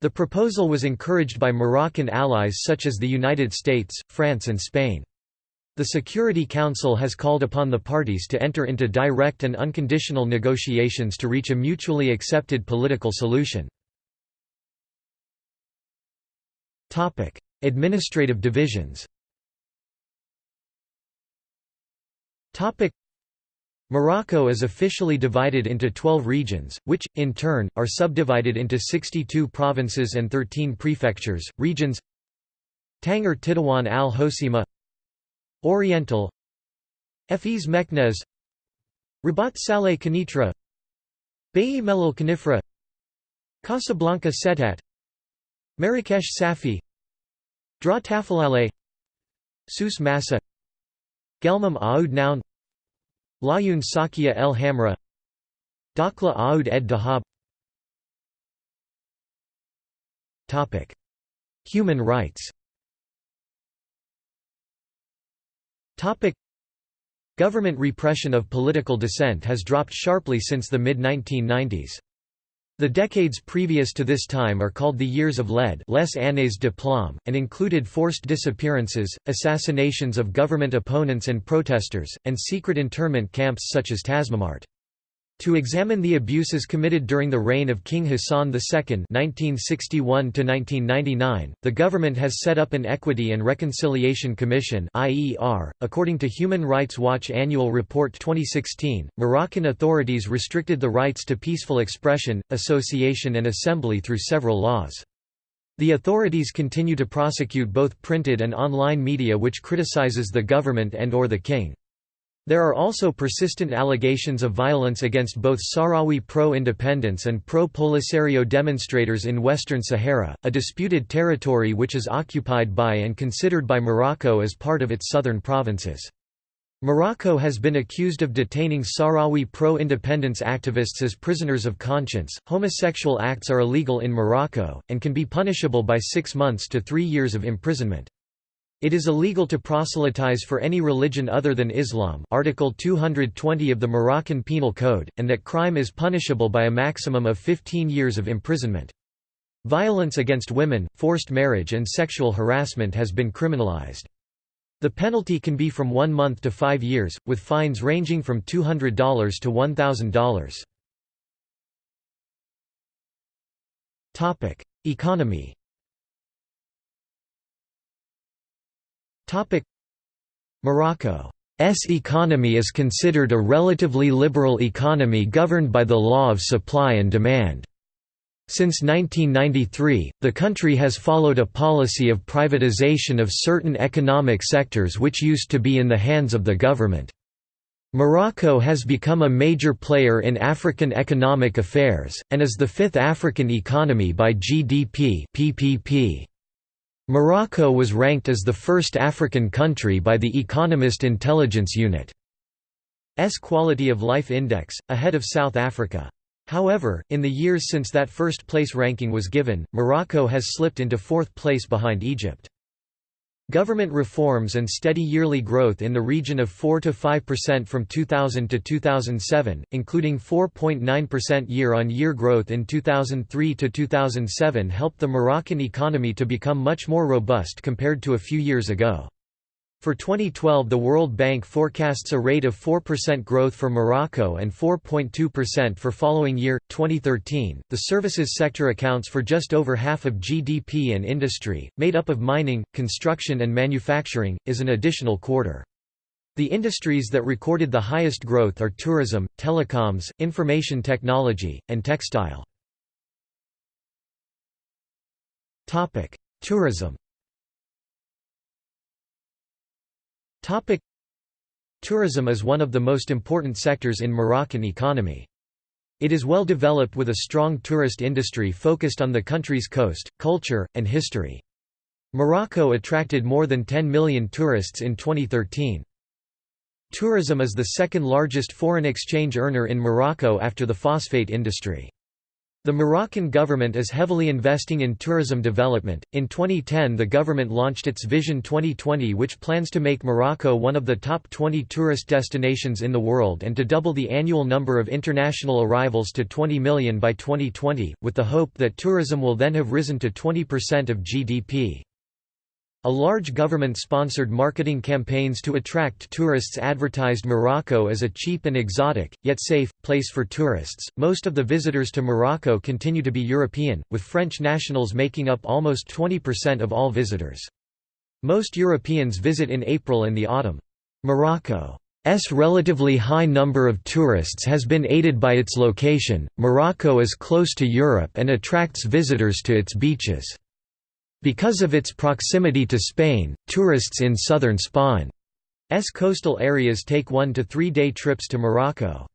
The proposal was encouraged by Moroccan allies such as the United States, France and Spain. The Security Council has called upon the parties to enter into direct and unconditional negotiations to reach a mutually accepted political solution. Administrative divisions Morocco is officially divided into 12 regions, which, in turn, are subdivided into 62 provinces and 13 prefectures. Regions Tanger Tetouan al Hoceima Oriental Ephes Meknès Rabat Salé Kenitra Baye Melil Khenifra Casablanca Settat Marrakesh Safi Dra Tafilalet Souss Massa Guelmim Oued Noun Laâyoune Sakia el Hamra Dakhla Oued ed Dahab. Human rights. Government repression of political dissent has dropped sharply since the mid-1990s. The decades previous to this time are called the Years of Lead les années de plomb, and included forced disappearances, assassinations of government opponents and protesters, and secret internment camps such as Tazmamart. To examine the abuses committed during the reign of King Hassan II (1961–1999), the government has set up an Equity and Reconciliation Commission (IER). According to Human Rights Watch Annual Report 2016, Moroccan authorities restricted the rights to peaceful expression, association, and assembly through several laws. The authorities continue to prosecute both printed and online media which criticizes the government and or the king. There are also persistent allegations of violence against both Sahrawi pro-independence and pro-Polisario demonstrators in Western Sahara, a disputed territory which is occupied by and considered by Morocco as part of its southern provinces. Morocco has been accused of detaining Sahrawi pro-independence activists as prisoners of conscience. Homosexual acts are illegal in Morocco, and can be punishable by six months to three years of imprisonment. It is illegal to proselytize for any religion other than Islam Article 220 of the Moroccan Penal Code, and that crime is punishable by a maximum of 15 years of imprisonment. Violence against women, forced marriage and sexual harassment has been criminalized. The penalty can be from one month to five years, with fines ranging from $200 to $1,000. Economy Morocco's economy is considered a relatively liberal economy governed by the law of supply and demand. Since 1993, the country has followed a policy of privatization of certain economic sectors which used to be in the hands of the government. Morocco has become a major player in African economic affairs, and is the fifth African economy by GDP PPP. Morocco was ranked as the first African country by the Economist Intelligence Unit. S Quality of Life Index, ahead of South Africa. However, in the years since that first place ranking was given, Morocco has slipped into fourth place behind Egypt. Government reforms and steady yearly growth in the region of 4–5% from 2000 to 2007, including 4.9% year-on-year growth in 2003 to 2007 helped the Moroccan economy to become much more robust compared to a few years ago. For 2012 the World Bank forecasts a rate of 4% growth for Morocco and 4.2% for following year, 2013. The services sector accounts for just over half of GDP and industry, made up of mining, construction and manufacturing, is an additional quarter. The industries that recorded the highest growth are tourism, telecoms, information technology, and textile. Tourism Tourism is one of the most important sectors in Moroccan economy. It is well developed with a strong tourist industry focused on the country's coast, culture, and history. Morocco attracted more than 10 million tourists in 2013. Tourism is the second largest foreign exchange earner in Morocco after the phosphate industry. The Moroccan government is heavily investing in tourism development. In 2010, the government launched its Vision 2020, which plans to make Morocco one of the top 20 tourist destinations in the world and to double the annual number of international arrivals to 20 million by 2020, with the hope that tourism will then have risen to 20% of GDP. A large government-sponsored marketing campaigns to attract tourists advertised Morocco as a cheap and exotic, yet safe, place for tourists. Most of the visitors to Morocco continue to be European, with French nationals making up almost 20% of all visitors. Most Europeans visit in April and the autumn. Morocco's relatively high number of tourists has been aided by its location. Morocco is close to Europe and attracts visitors to its beaches. Because of its proximity to Spain, tourists in southern Spain's coastal areas take one to three day trips to Morocco.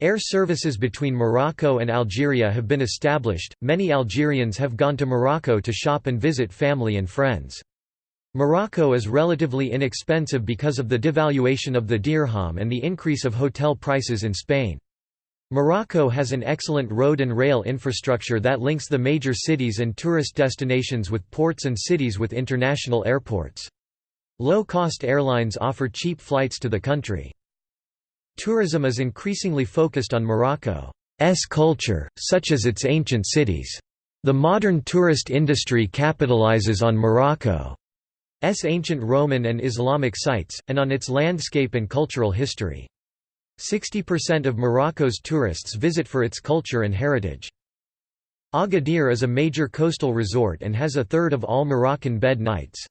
Air services between Morocco and Algeria have been established. Many Algerians have gone to Morocco to shop and visit family and friends. Morocco is relatively inexpensive because of the devaluation of the dirham and the increase of hotel prices in Spain. Morocco has an excellent road and rail infrastructure that links the major cities and tourist destinations with ports and cities with international airports. Low-cost airlines offer cheap flights to the country. Tourism is increasingly focused on Morocco's culture, such as its ancient cities. The modern tourist industry capitalizes on Morocco's ancient Roman and Islamic sites, and on its landscape and cultural history. 60% of Morocco's tourists visit for its culture and heritage. Agadir is a major coastal resort and has a third of all Moroccan bed nights.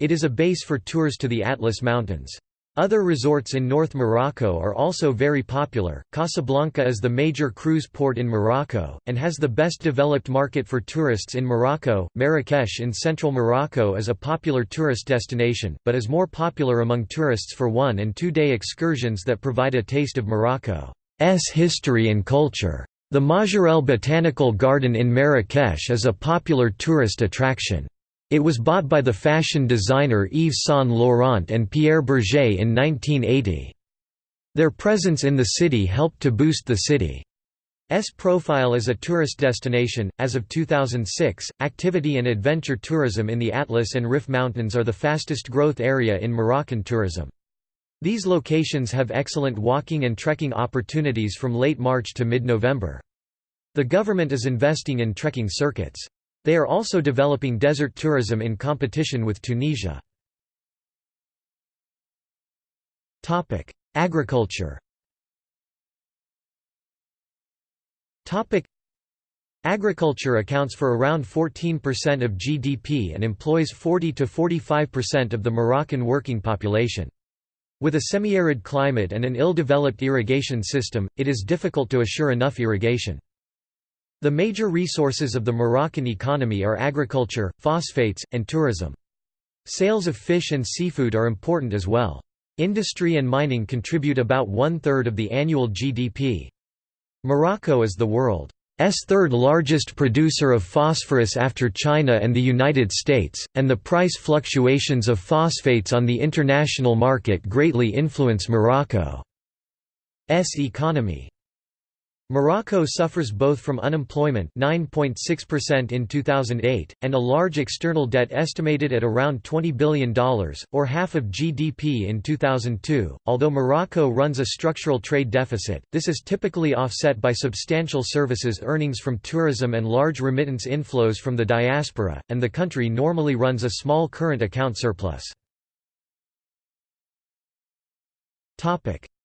It is a base for tours to the Atlas Mountains. Other resorts in North Morocco are also very popular. Casablanca is the major cruise port in Morocco, and has the best developed market for tourists in Morocco. Marrakesh in central Morocco is a popular tourist destination, but is more popular among tourists for one and two day excursions that provide a taste of Morocco's history and culture. The Majorelle Botanical Garden in Marrakesh is a popular tourist attraction. It was bought by the fashion designer Yves Saint Laurent and Pierre Bergé in 1980. Their presence in the city helped to boost the city's profile as a tourist destination. As of 2006, activity and adventure tourism in the Atlas and Rif Mountains are the fastest growth area in Moroccan tourism. These locations have excellent walking and trekking opportunities from late March to mid-November. The government is investing in trekking circuits. They are also developing desert tourism in competition with Tunisia. Agriculture Agriculture accounts for around 14% of GDP and employs 40 to 45% of the Moroccan working population. With a semi-arid climate and an ill-developed irrigation system, it is difficult to assure enough irrigation. The major resources of the Moroccan economy are agriculture, phosphates, and tourism. Sales of fish and seafood are important as well. Industry and mining contribute about one-third of the annual GDP. Morocco is the world's third largest producer of phosphorus after China and the United States, and the price fluctuations of phosphates on the international market greatly influence Morocco's economy. Morocco suffers both from unemployment 9.6% in 2008, and a large external debt estimated at around $20 billion, or half of GDP in 2002. Although Morocco runs a structural trade deficit, this is typically offset by substantial services earnings from tourism and large remittance inflows from the diaspora, and the country normally runs a small current account surplus.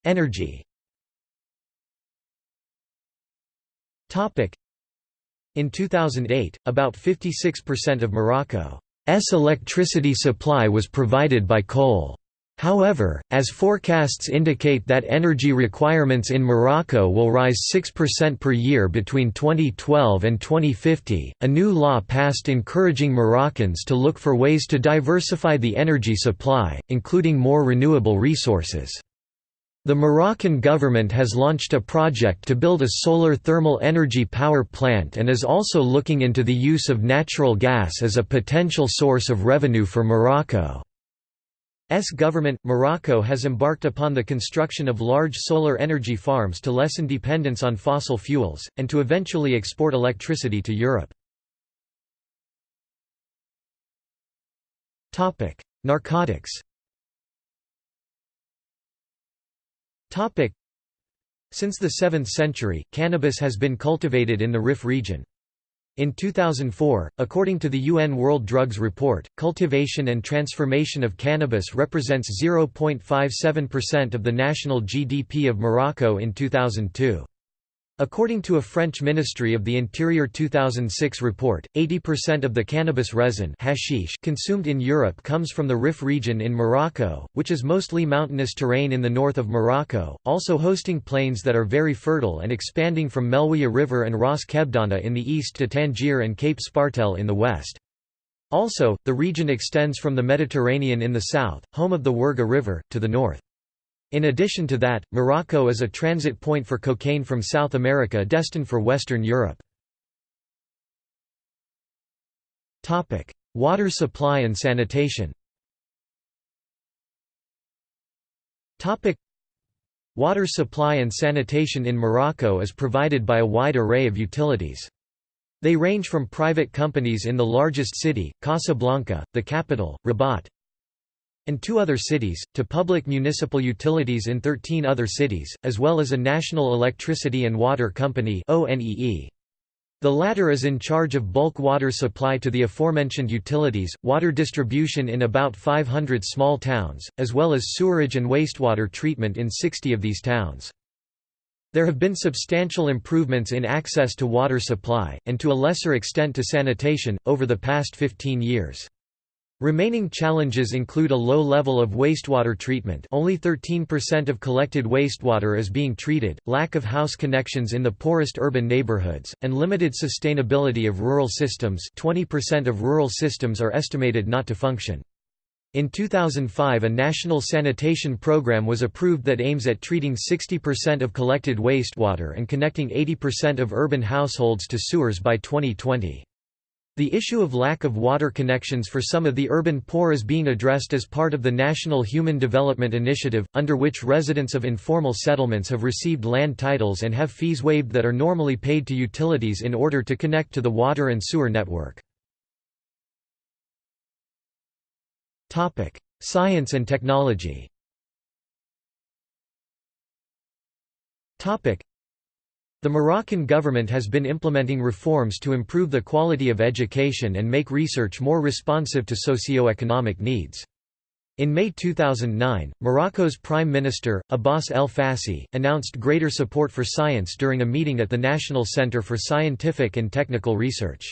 Energy In 2008, about 56% of Morocco's electricity supply was provided by coal. However, as forecasts indicate that energy requirements in Morocco will rise 6% per year between 2012 and 2050, a new law passed encouraging Moroccans to look for ways to diversify the energy supply, including more renewable resources. The Moroccan government has launched a project to build a solar thermal energy power plant and is also looking into the use of natural gas as a potential source of revenue for Morocco. S government, Morocco has embarked upon the construction of large solar energy farms to lessen dependence on fossil fuels, and to eventually export electricity to Europe. Topic: Narcotics Since the 7th century, cannabis has been cultivated in the Rif region. In 2004, according to the UN World Drugs Report, cultivation and transformation of cannabis represents 0.57% of the national GDP of Morocco in 2002. According to a French Ministry of the Interior 2006 report, 80% of the cannabis resin hashish consumed in Europe comes from the Rif region in Morocco, which is mostly mountainous terrain in the north of Morocco, also hosting plains that are very fertile and expanding from Moulouya River and Ras Kebdana in the east to Tangier and Cape Spartel in the west. Also, the region extends from the Mediterranean in the south, home of the Ouergha River, to the north. In addition to that, Morocco is a transit point for cocaine from South America destined for Western Europe. Water supply and sanitation Water supply and sanitation in Morocco is provided by a wide array of utilities. They range from private companies in the largest city, Casablanca, the capital, Rabat, and two other cities, to public municipal utilities in 13 other cities, as well as a national electricity and water company The latter is in charge of bulk water supply to the aforementioned utilities, water distribution in about 500 small towns, as well as sewerage and wastewater treatment in 60 of these towns. There have been substantial improvements in access to water supply, and to a lesser extent to sanitation, over the past 15 years. Remaining challenges include a low level of wastewater treatment only 13% of collected wastewater is being treated, lack of house connections in the poorest urban neighborhoods, and limited sustainability of rural systems 20% of rural systems are estimated not to function. In 2005 a national sanitation program was approved that aims at treating 60% of collected wastewater and connecting 80% of urban households to sewers by 2020. The issue of lack of water connections for some of the urban poor is being addressed as part of the National Human Development Initiative, under which residents of informal settlements have received land titles and have fees waived that are normally paid to utilities in order to connect to the water and sewer network. Science and technology the Moroccan government has been implementing reforms to improve the quality of education and make research more responsive to socio-economic needs. In May 2009, Morocco's Prime Minister, Abbas El Fassi, announced greater support for science during a meeting at the National Center for Scientific and Technical Research.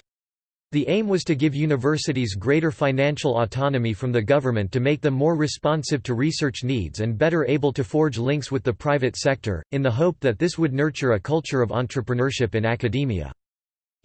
The aim was to give universities greater financial autonomy from the government to make them more responsive to research needs and better able to forge links with the private sector, in the hope that this would nurture a culture of entrepreneurship in academia.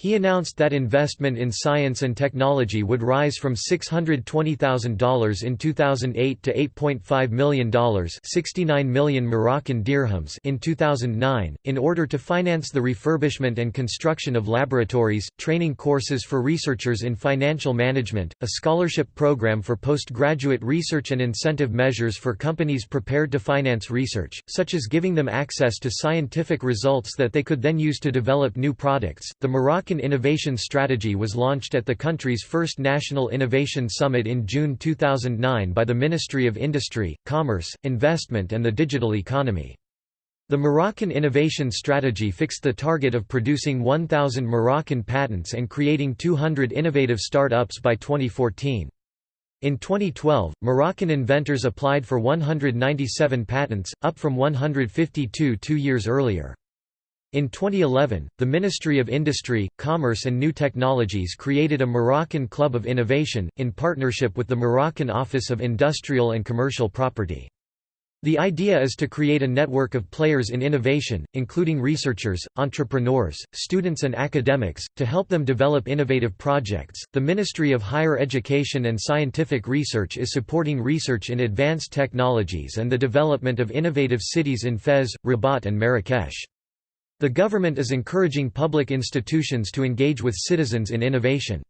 He announced that investment in science and technology would rise from $620,000 in 2008 to $8.5 million 69 million Moroccan dirhams in 2009, in order to finance the refurbishment and construction of laboratories, training courses for researchers in financial management, a scholarship program for postgraduate research and incentive measures for companies prepared to finance research, such as giving them access to scientific results that they could then use to develop new products. The Moroccan Moroccan Innovation Strategy was launched at the country's first National Innovation Summit in June 2009 by the Ministry of Industry, Commerce, Investment and the Digital Economy. The Moroccan Innovation Strategy fixed the target of producing 1,000 Moroccan patents and creating 200 innovative start-ups by 2014. In 2012, Moroccan inventors applied for 197 patents, up from 152 two years earlier. In 2011, the Ministry of Industry, Commerce and New Technologies created a Moroccan Club of Innovation, in partnership with the Moroccan Office of Industrial and Commercial Property. The idea is to create a network of players in innovation, including researchers, entrepreneurs, students, and academics, to help them develop innovative projects. The Ministry of Higher Education and Scientific Research is supporting research in advanced technologies and the development of innovative cities in Fez, Rabat, and Marrakesh. The government is encouraging public institutions to engage with citizens in innovation.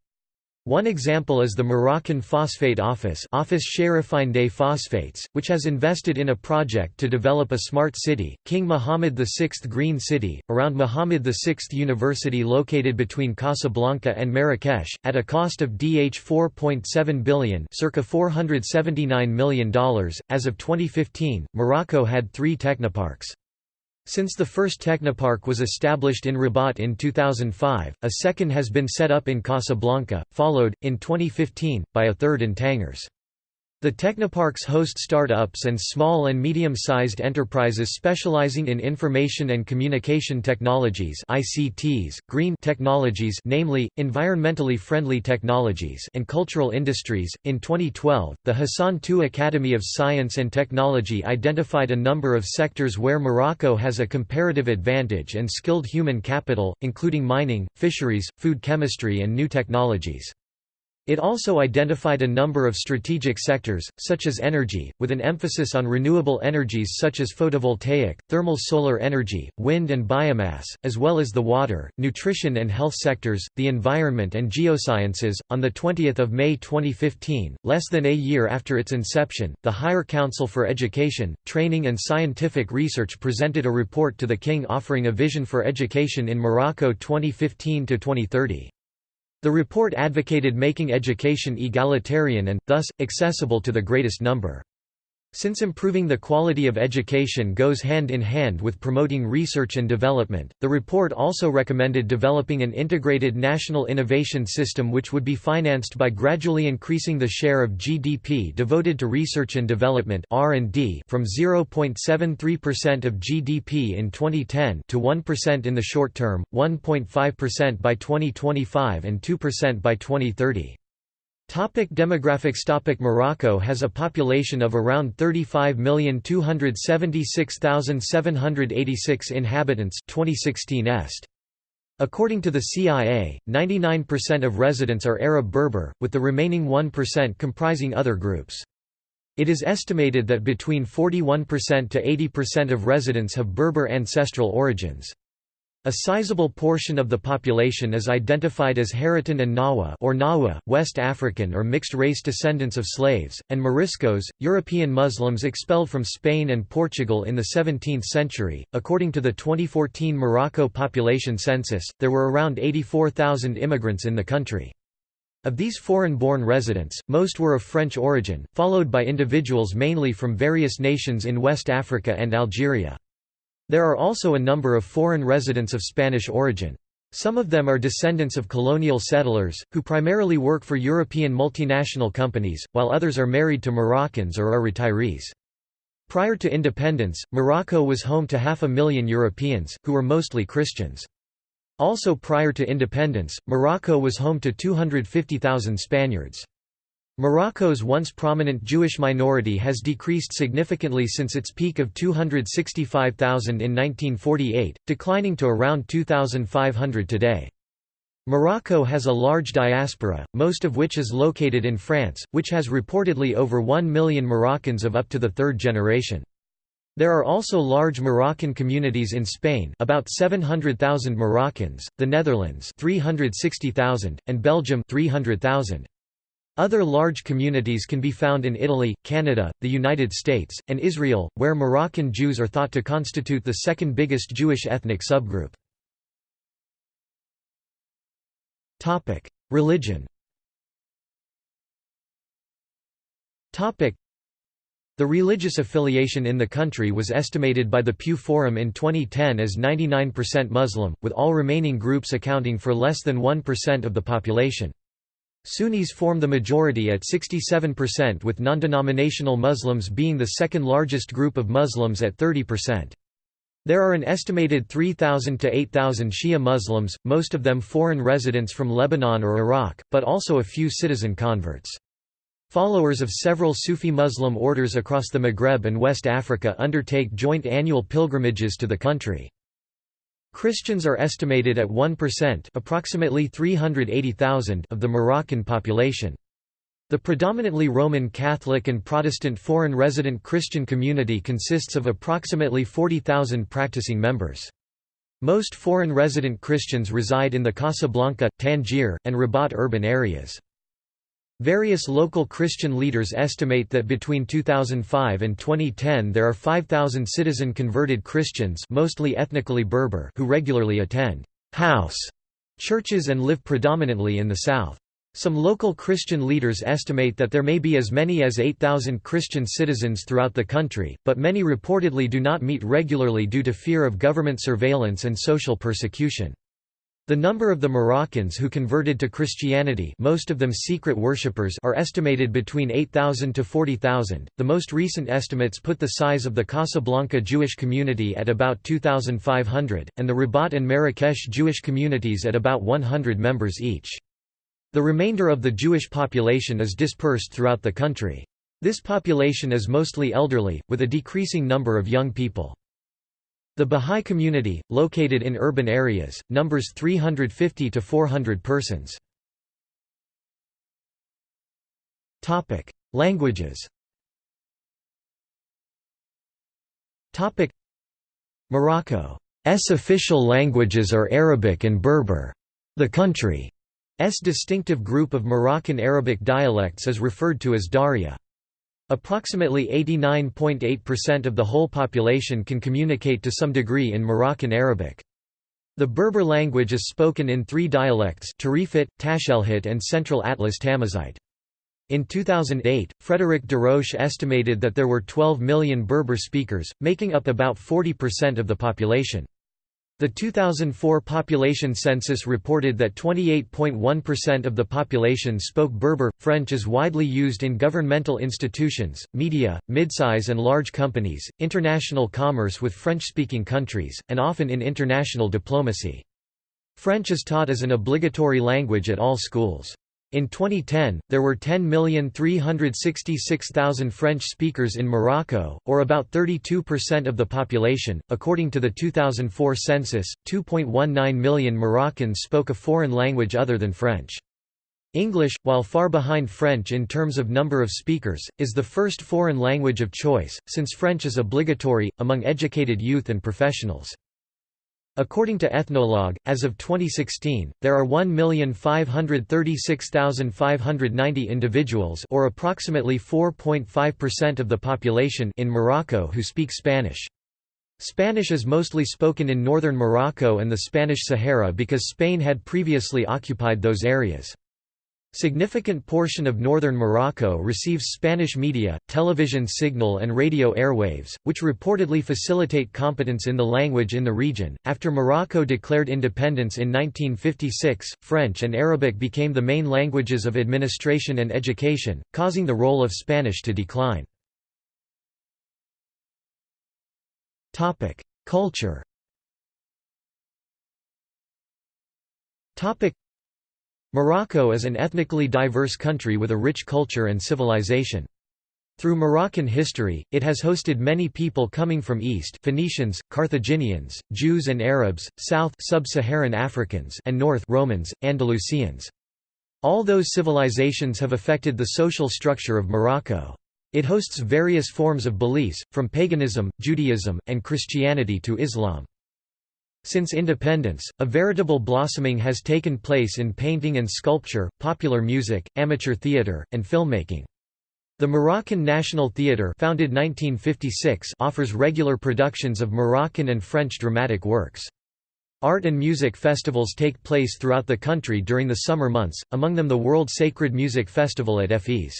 One example is the Moroccan Phosphate Office Office des Phosphates, which has invested in a project to develop a smart city, King Mohammed VI Green City, around Mohammed VI University located between Casablanca and Marrakesh, at a cost of DH 4.7 billion circa $479 million. As of 2015, Morocco had three technoparks. Since the first technopark was established in Rabat in 2005, a second has been set up in Casablanca, followed, in 2015, by a third in Tangers. The technoparks host start-ups and small and medium-sized enterprises specializing in information and communication technologies ICTs, green technologies namely, environmentally friendly technologies and cultural industries. In 2012, the Hassan II Academy of Science and Technology identified a number of sectors where Morocco has a comparative advantage and skilled human capital, including mining, fisheries, food chemistry and new technologies. It also identified a number of strategic sectors, such as energy, with an emphasis on renewable energies such as photovoltaic, thermal solar energy, wind and biomass, as well as the water, nutrition and health sectors, the environment and geosciences. On the 20th of May 2015, less than a year after its inception, the Higher Council for Education, Training and Scientific Research presented a report to the King offering a vision for education in Morocco 2015 to 2030. The report advocated making education egalitarian and, thus, accessible to the greatest number. Since improving the quality of education goes hand in hand with promoting research and development, the report also recommended developing an integrated national innovation system which would be financed by gradually increasing the share of GDP devoted to research and development (R&D) from 0.73% of GDP in 2010 to 1% in the short term, 1.5% by 2025 and 2% by 2030. Topic demographics Topic Morocco has a population of around 35,276,786 inhabitants 2016 est. According to the CIA, 99% of residents are Arab Berber, with the remaining 1% comprising other groups. It is estimated that between 41% to 80% of residents have Berber ancestral origins. A sizable portion of the population is identified as Haratin and Nawa or Nawa, West African or mixed-race descendants of slaves, and Moriscos, European Muslims expelled from Spain and Portugal in the 17th century. According to the 2014 Morocco population census, there were around 84,000 immigrants in the country. Of these foreign-born residents, most were of French origin, followed by individuals mainly from various nations in West Africa and Algeria. There are also a number of foreign residents of Spanish origin. Some of them are descendants of colonial settlers, who primarily work for European multinational companies, while others are married to Moroccans or are retirees. Prior to independence, Morocco was home to half a million Europeans, who were mostly Christians. Also prior to independence, Morocco was home to 250,000 Spaniards. Morocco's once prominent Jewish minority has decreased significantly since its peak of 265,000 in 1948, declining to around 2,500 today. Morocco has a large diaspora, most of which is located in France, which has reportedly over 1 million Moroccans of up to the third generation. There are also large Moroccan communities in Spain about 700,000 Moroccans, the Netherlands 360,000, and Belgium 300,000. Other large communities can be found in Italy, Canada, the United States, and Israel, where Moroccan Jews are thought to constitute the second biggest Jewish ethnic subgroup. Religion the religious affiliation in the country was estimated by the Pew Forum in 2010 as 99% Muslim, with all remaining groups accounting for less than 1% of the population. Sunnis form the majority at 67% with non-denominational Muslims being the second largest group of Muslims at 30%. There are an estimated 3,000 to 8,000 Shia Muslims, most of them foreign residents from Lebanon or Iraq, but also a few citizen converts. Followers of several Sufi Muslim orders across the Maghreb and West Africa undertake joint annual pilgrimages to the country. Christians are estimated at 1% approximately 380,000 of the Moroccan population. The predominantly Roman Catholic and Protestant foreign resident Christian community consists of approximately 40,000 practicing members. Most foreign resident Christians reside in the Casablanca, Tangier, and Rabat urban areas. Various local Christian leaders estimate that between 2005 and 2010 there are 5,000 citizen converted Christians mostly ethnically Berber who regularly attend «house» churches and live predominantly in the south. Some local Christian leaders estimate that there may be as many as 8,000 Christian citizens throughout the country, but many reportedly do not meet regularly due to fear of government surveillance and social persecution. The number of the Moroccans who converted to Christianity most of them secret worshippers are estimated between 8,000 to 40,000. The most recent estimates put the size of the Casablanca Jewish community at about 2,500, and the Rabat and Marrakesh Jewish communities at about 100 members each. The remainder of the Jewish population is dispersed throughout the country. This population is mostly elderly, with a decreasing number of young people. The Bahá'í community, located in urban areas, numbers 350 to 400 persons. Languages Morocco's official languages are Arabic and Berber. The country's distinctive group of Moroccan Arabic dialects is referred to as Darija. Approximately 89.8% of the whole population can communicate to some degree in Moroccan Arabic. The Berber language is spoken in three dialects Tarifit, Tashelhit and Central Atlas Tamazight. In 2008, Frédéric Desroches estimated that there were 12 million Berber speakers, making up about 40% of the population. The 2004 population census reported that 28.1% of the population spoke Berber. French is widely used in governmental institutions, media, midsize and large companies, international commerce with French-speaking countries, and often in international diplomacy. French is taught as an obligatory language at all schools. In 2010, there were 10,366,000 French speakers in Morocco, or about 32% of the population. According to the 2004 census, 2.19 million Moroccans spoke a foreign language other than French. English, while far behind French in terms of number of speakers, is the first foreign language of choice, since French is obligatory, among educated youth and professionals. According to Ethnologue, as of 2016, there are 1,536,590 individuals or approximately 4.5% of the population in Morocco who speak Spanish. Spanish is mostly spoken in northern Morocco and the Spanish Sahara because Spain had previously occupied those areas. Significant portion of northern Morocco receives Spanish media, television signal and radio airwaves, which reportedly facilitate competence in the language in the region. After Morocco declared independence in 1956, French and Arabic became the main languages of administration and education, causing the role of Spanish to decline. Topic: Culture. Topic: Morocco is an ethnically diverse country with a rich culture and civilization. Through Moroccan history, it has hosted many people coming from east Phoenicians, Carthaginians, Jews and Arabs, south sub-Saharan Africans and north Romans, Andalusians. All those civilizations have affected the social structure of Morocco. It hosts various forms of beliefs, from paganism, Judaism, and Christianity to Islam. Since independence, a veritable blossoming has taken place in painting and sculpture, popular music, amateur theatre, and filmmaking. The Moroccan National Theatre founded 1956 offers regular productions of Moroccan and French dramatic works. Art and music festivals take place throughout the country during the summer months, among them the World Sacred Music Festival at Fes.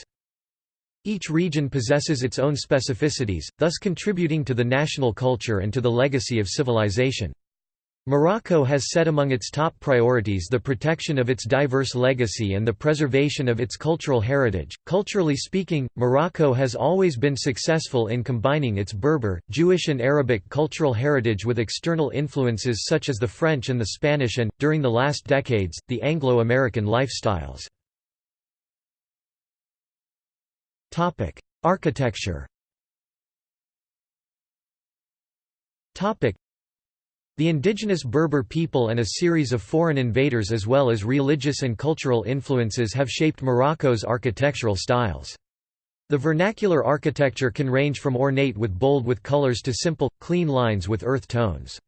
Each region possesses its own specificities, thus contributing to the national culture and to the legacy of civilization. Morocco has set among its top priorities the protection of its diverse legacy and the preservation of its cultural heritage. Culturally speaking, Morocco has always been successful in combining its Berber, Jewish, and Arabic cultural heritage with external influences such as the French and the Spanish and, during the last decades, the Anglo American lifestyles. Architecture the indigenous Berber people and a series of foreign invaders as well as religious and cultural influences have shaped Morocco's architectural styles. The vernacular architecture can range from ornate with bold with colors to simple, clean lines with earth tones.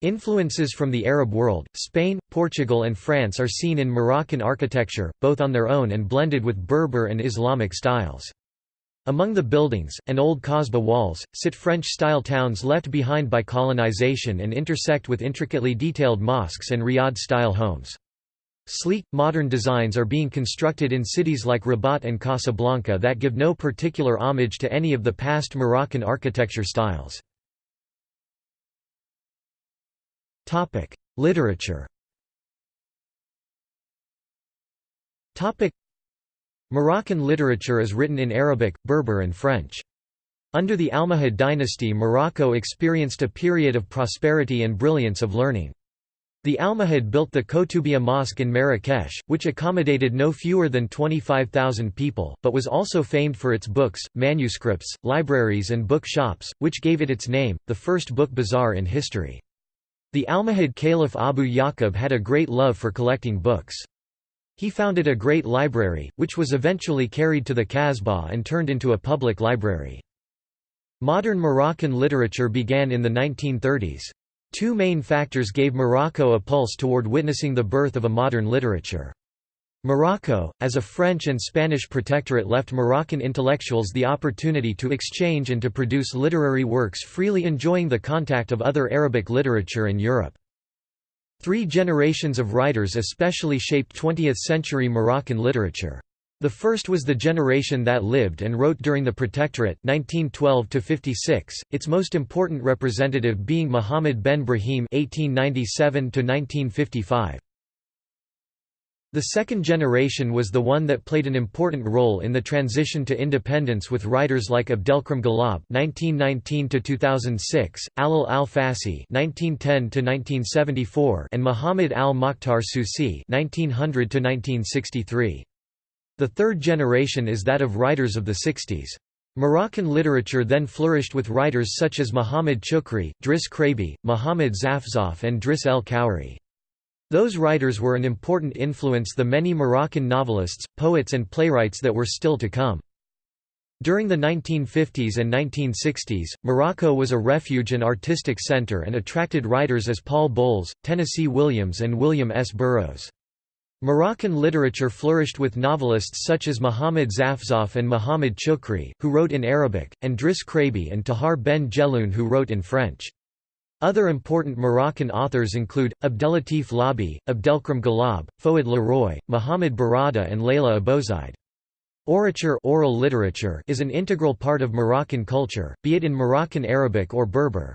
Influences from the Arab world, Spain, Portugal and France are seen in Moroccan architecture, both on their own and blended with Berber and Islamic styles. Among the buildings, and old Kasbah walls, sit French-style towns left behind by colonization and intersect with intricately detailed mosques and riad-style homes. Sleek, modern designs are being constructed in cities like Rabat and Casablanca that give no particular homage to any of the past Moroccan architecture styles. Literature Moroccan literature is written in Arabic, Berber and French. Under the Almohad dynasty Morocco experienced a period of prosperity and brilliance of learning. The Almohad built the Koutoubia Mosque in Marrakesh, which accommodated no fewer than 25,000 people, but was also famed for its books, manuscripts, libraries and book shops, which gave it its name, the first book bazaar in history. The Almohad Caliph Abu Yaqub had a great love for collecting books. He founded a great library, which was eventually carried to the Kasbah and turned into a public library. Modern Moroccan literature began in the 1930s. Two main factors gave Morocco a pulse toward witnessing the birth of a modern literature. Morocco, as a French and Spanish protectorate left Moroccan intellectuals the opportunity to exchange and to produce literary works freely enjoying the contact of other Arabic literature in Europe. Three generations of writers especially shaped 20th-century Moroccan literature. The first was the generation that lived and wrote during the Protectorate 1912 its most important representative being Muhammad ben Brahim 1897 1955. The second generation was the one that played an important role in the transition to independence with writers like Abdelkrim Ghalab (1919–2006), Allal al-Fassi (1910–1974), and Muhammad al-Mokhtar Susi (1900–1963). The third generation is that of writers of the 60s. Moroccan literature then flourished with writers such as Muhammad Chukri, Driss Chraïbi, Muhammad Zafzaf and Driss el Khoury. Those writers were an important influence the many Moroccan novelists, poets and playwrights that were still to come. During the 1950s and 1960s, Morocco was a refuge and artistic center and attracted writers as Paul Bowles, Tennessee Williams and William S. Burroughs. Moroccan literature flourished with novelists such as Muhammad Zafzaf and Muhammad Chukri, who wrote in Arabic, and Driss Chraïbi and Tahar ben Jelloun who wrote in French. Other important Moroccan authors include, Abdellatif Laâbi, Abdelkrim Ghalab, Fouad Laroui, Muhammad Berrada and Layla Abouzeid. Orature oral literature is an integral part of Moroccan culture, be it in Moroccan Arabic or Berber.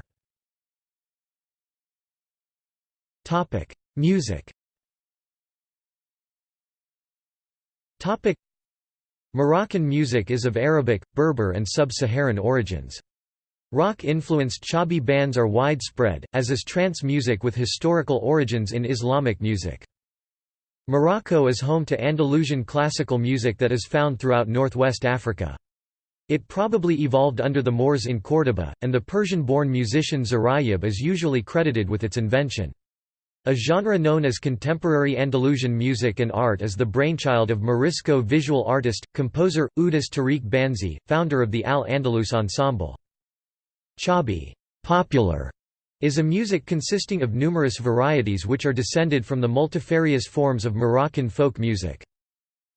Music Moroccan music is of Arabic, Berber and sub-Saharan origins. Rock-influenced Chaabi bands are widespread, as is trance music with historical origins in Islamic music. Morocco is home to Andalusian classical music that is found throughout northwest Africa. It probably evolved under the Moors in Córdoba, and the Persian-born musician Ziryab is usually credited with its invention. A genre known as contemporary Andalusian music and art is the brainchild of Morisco visual artist, composer, Oudis Tariq Banzi, founder of the Al-Andalus Ensemble. Chaabi popular", is a music consisting of numerous varieties which are descended from the multifarious forms of Moroccan folk music.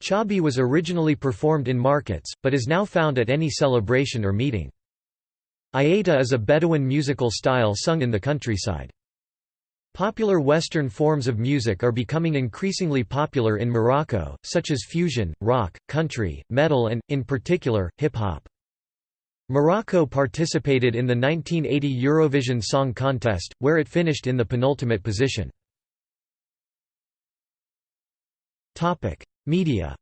Chaabi was originally performed in markets, but is now found at any celebration or meeting. Aita is a Bedouin musical style sung in the countryside. Popular Western forms of music are becoming increasingly popular in Morocco, such as fusion, rock, country, metal and, in particular, hip-hop. Morocco participated in the 1980 Eurovision Song Contest, where it finished in the penultimate position. Media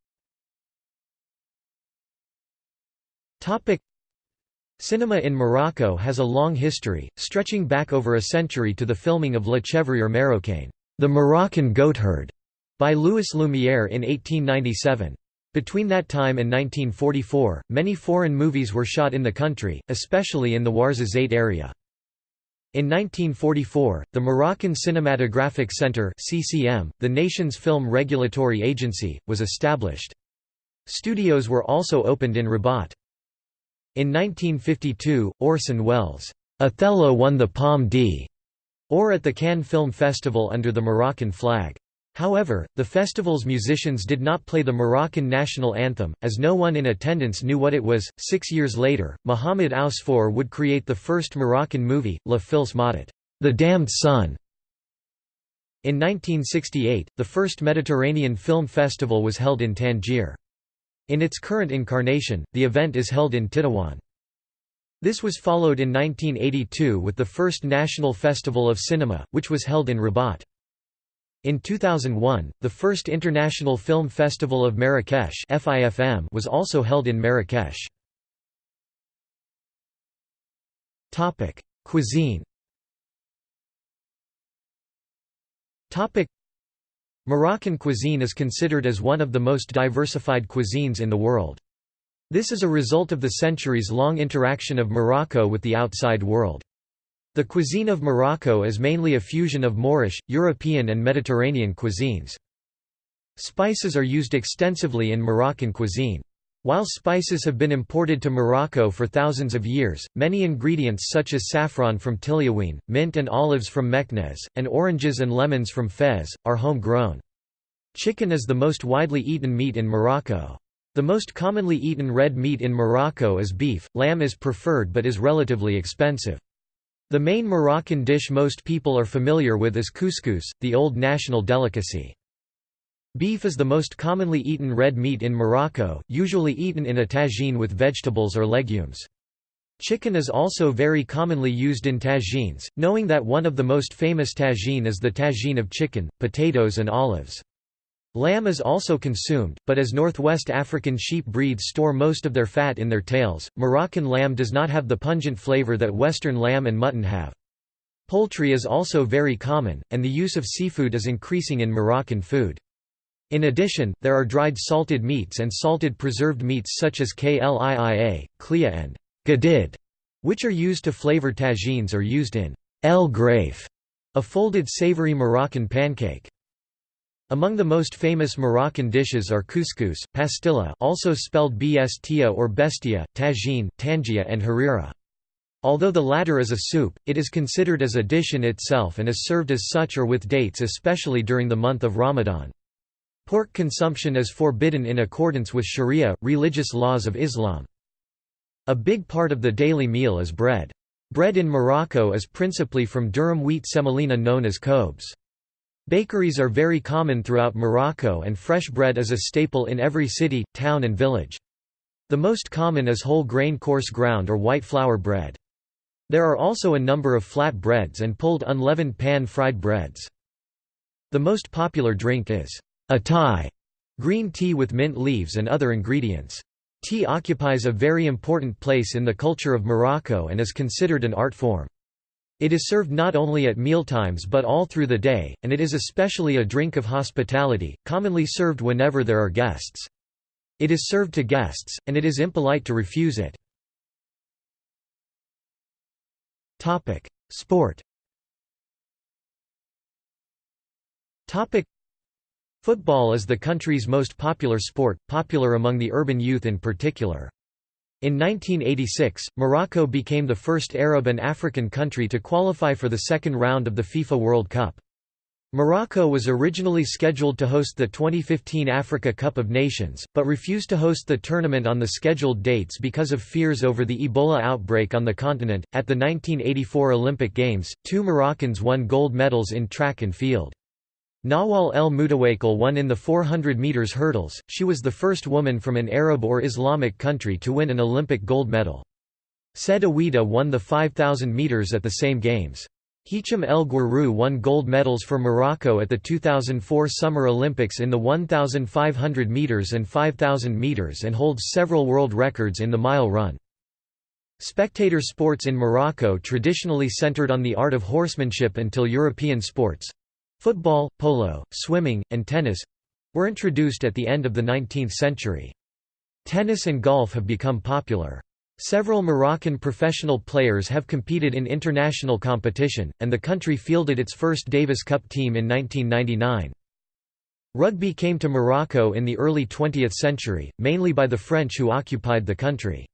Cinema in Morocco has a long history, stretching back over a century to the filming of Le Chevrier Marocain, The Moroccan Goatherd, by Louis Lumière in 1897. Between that time and 1944, many foreign movies were shot in the country, especially in the Ouarzazate area. In 1944, the Moroccan Cinematographic Center (CCM), the nation's film regulatory agency, was established. Studios were also opened in Rabat. In 1952, Orson Welles' Othello won the Palme d'Or at the Cannes Film Festival under the Moroccan flag. However, the festival's musicians did not play the Moroccan national anthem, as no one in attendance knew what it was. Six years later, Mohamed Ousfour would create the first Moroccan movie, La Fils Maudite, The Damned Son. In 1968, the first Mediterranean Film Festival was held in Tangier. In its current incarnation, the event is held in Tétouan. This was followed in 1982 with the first National Festival of Cinema, which was held in Rabat. In 2001, the first International Film Festival of Marrakesh was also held in Marrakesh. Cuisine Moroccan cuisine is considered as one of the most diversified cuisines in the world. This is a result of the centuries-long interaction of Morocco with the outside world. The cuisine of Morocco is mainly a fusion of Moorish, European and Mediterranean cuisines. Spices are used extensively in Moroccan cuisine. While spices have been imported to Morocco for thousands of years, many ingredients such as saffron from Tiliouine, mint and olives from Meknès, and oranges and lemons from Fez, are home-grown. Chicken is the most widely eaten meat in Morocco. The most commonly eaten red meat in Morocco is beef, lamb is preferred but is relatively expensive. The main Moroccan dish most people are familiar with is couscous, the old national delicacy. Beef is the most commonly eaten red meat in Morocco, usually eaten in a tagine with vegetables or legumes. Chicken is also very commonly used in tagines, knowing that one of the most famous tagine is the tagine of chicken, potatoes and olives. Lamb is also consumed, but as Northwest African sheep breeds store most of their fat in their tails, Moroccan lamb does not have the pungent flavor that Western lamb and mutton have. Poultry is also very common, and the use of seafood is increasing in Moroccan food. In addition, there are dried salted meats and salted preserved meats such as kliia, klia and gadid, which are used to flavor tagines or used in el graif, a folded savory Moroccan pancake. Among the most famous Moroccan dishes are couscous, pastilla also spelled bstia or bestia, tagine, tangia and harira. Although the latter is a soup, it is considered as a dish in itself and is served as such or with dates especially during the month of Ramadan. Pork consumption is forbidden in accordance with sharia, religious laws of Islam. A big part of the daily meal is bread. Bread in Morocco is principally from durum wheat semolina known as khobz. Bakeries are very common throughout Morocco and fresh bread is a staple in every city, town and village. The most common is whole grain coarse ground or white flour bread. There are also a number of flat breads and pulled unleavened pan-fried breads. The most popular drink is a atay, green tea with mint leaves and other ingredients. Tea occupies a very important place in the culture of Morocco and is considered an art form. It is served not only at mealtimes but all through the day, and it is especially a drink of hospitality, commonly served whenever there are guests. It is served to guests, and it is impolite to refuse it. Sport Football is the country's most popular sport, popular among the urban youth in particular. In 1986, Morocco became the first Arab and African country to qualify for the second round of the FIFA World Cup. Morocco was originally scheduled to host the 2015 Africa Cup of Nations, but refused to host the tournament on the scheduled dates because of fears over the Ebola outbreak on the continent. At the 1984 Olympic Games, two Moroccans won gold medals in track and field. Nawal El Moutawakel won in the 400 meters hurdles, she was the first woman from an Arab or Islamic country to win an Olympic gold medal. Said Aouita won the 5,000 metres at the same games. Hicham El Guerrouj won gold medals for Morocco at the 2004 Summer Olympics in the 1,500 metres and 5,000 metres and holds several world records in the mile run. Spectator sports in Morocco traditionally centered on the art of horsemanship until European sports—football, polo, swimming, and tennis—were introduced at the end of the 19th century. Tennis and golf have become popular. Several Moroccan professional players have competed in international competition, and the country fielded its first Davis Cup team in 1999. Rugby came to Morocco in the early 20th century, mainly by the French who occupied the country.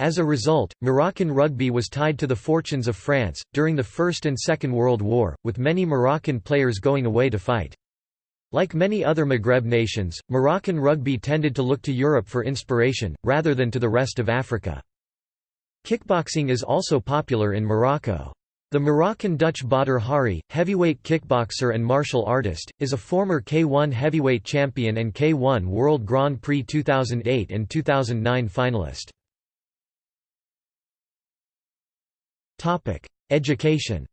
As a result, Moroccan rugby was tied to the fortunes of France, during the First and Second World War, with many Moroccan players going away to fight. Like many other Maghreb nations, Moroccan rugby tended to look to Europe for inspiration, rather than to the rest of Africa. Kickboxing is also popular in Morocco. The Moroccan-Dutch Badr Hari, heavyweight kickboxer and martial artist, is a former K1 heavyweight champion and K1 World Grand Prix 2008 and 2009 finalist. Education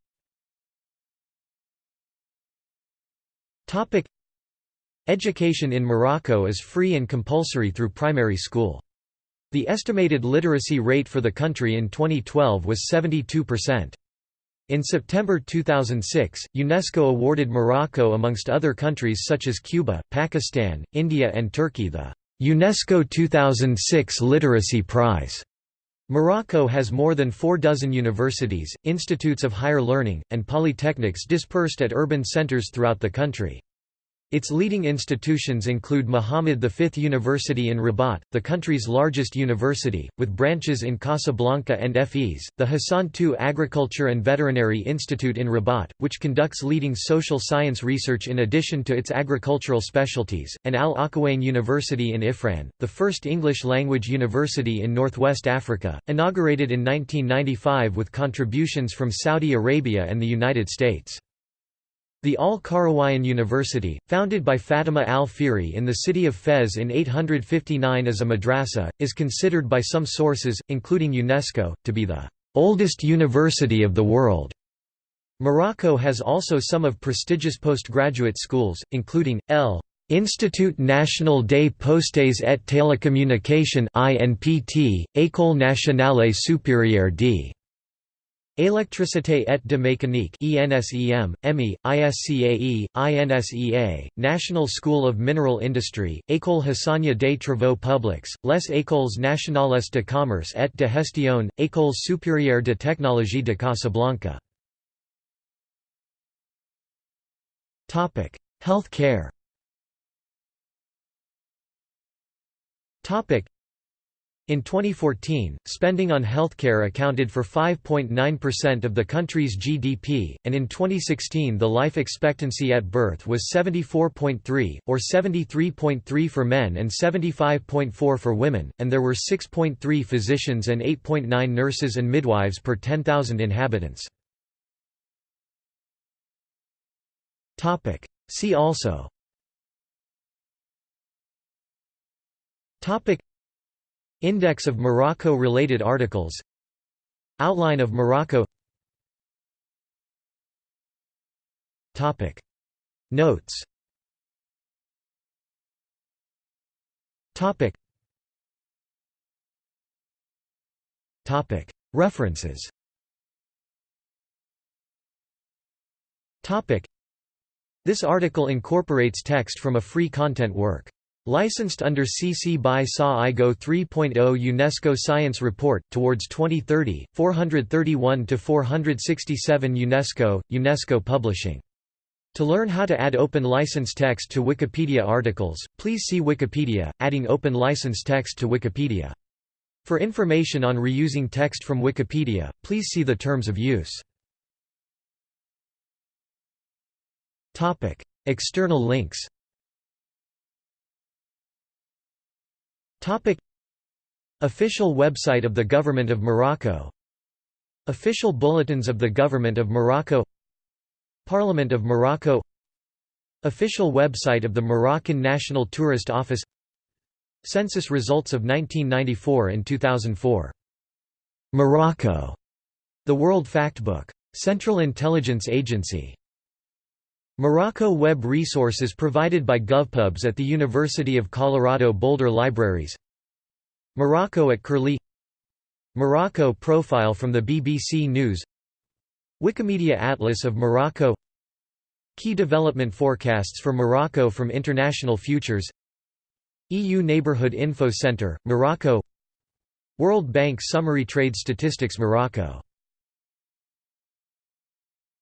Topic: Education in Morocco is free and compulsory through primary school. The estimated literacy rate for the country in 2012 was 72%. In September 2006, UNESCO awarded Morocco amongst other countries such as Cuba, Pakistan, India and Turkey the UNESCO 2006 Literacy Prize. Morocco has more than four dozen universities, institutes of higher learning, and polytechnics dispersed at urban centers throughout the country. Its leading institutions include Muhammad V University in Rabat, the country's largest university, with branches in Casablanca and Fez, the Hassan II Agriculture and Veterinary Institute in Rabat, which conducts leading social science research in addition to its agricultural specialties, and Al Akhawayn University in Ifrane, the first English-language university in northwest Africa, inaugurated in 1995 with contributions from Saudi Arabia and the United States. The Al-Qarawiyyin University, founded by Fatima al-Fihri in the city of Fez in 859 as a madrasa, is considered by some sources, including UNESCO, to be the oldest university of the world. Morocco has also some of prestigious postgraduate schools, including, L. Institut National des Postes et Télécommunications INPT, École Nationale Supérieure d. Électricité et de mécanique ENSEM, EMI, ISCAE, INSEA, National School of Mineral Industry, École Hassania des Travaux Publics, Les Écoles Nationales de Commerce et de Gestion, École supérieure de technologie de Casablanca. Health care in 2014, spending on healthcare accounted for 5.9% of the country's GDP, and in 2016 the life expectancy at birth was 74.3, or 73.3 for men and 75.4 for women, and there were 6.3 physicians and 8.9 nurses and midwives per 10,000 inhabitants. See also Index of Morocco-related articles. Outline of Morocco. Notes. References. This article incorporates text from a free content work. Licensed under CC by SA IGO 3.0 UNESCO Science Report, Towards 2030, 431–467 UNESCO, UNESCO Publishing. To learn how to add open license text to Wikipedia articles, please see Wikipedia, adding open license text to Wikipedia. For information on reusing text from Wikipedia, please see the terms of use. External links Official website of the Government of Morocco. Official bulletins of the Government of Morocco. Parliament of Morocco. Official website of the Moroccan National Tourist Office. Census results of 1994 and 2004 Morocco, the World Factbook. Central Intelligence Agency. Morocco Web resources provided by GovPubs at the University of Colorado Boulder Libraries. Morocco at Curlie. Morocco profile from the BBC News. Wikimedia Atlas of Morocco. Key development forecasts for Morocco from International Futures. EU Neighbourhood Info Centre, Morocco. World Bank Summary Trade Statistics Morocco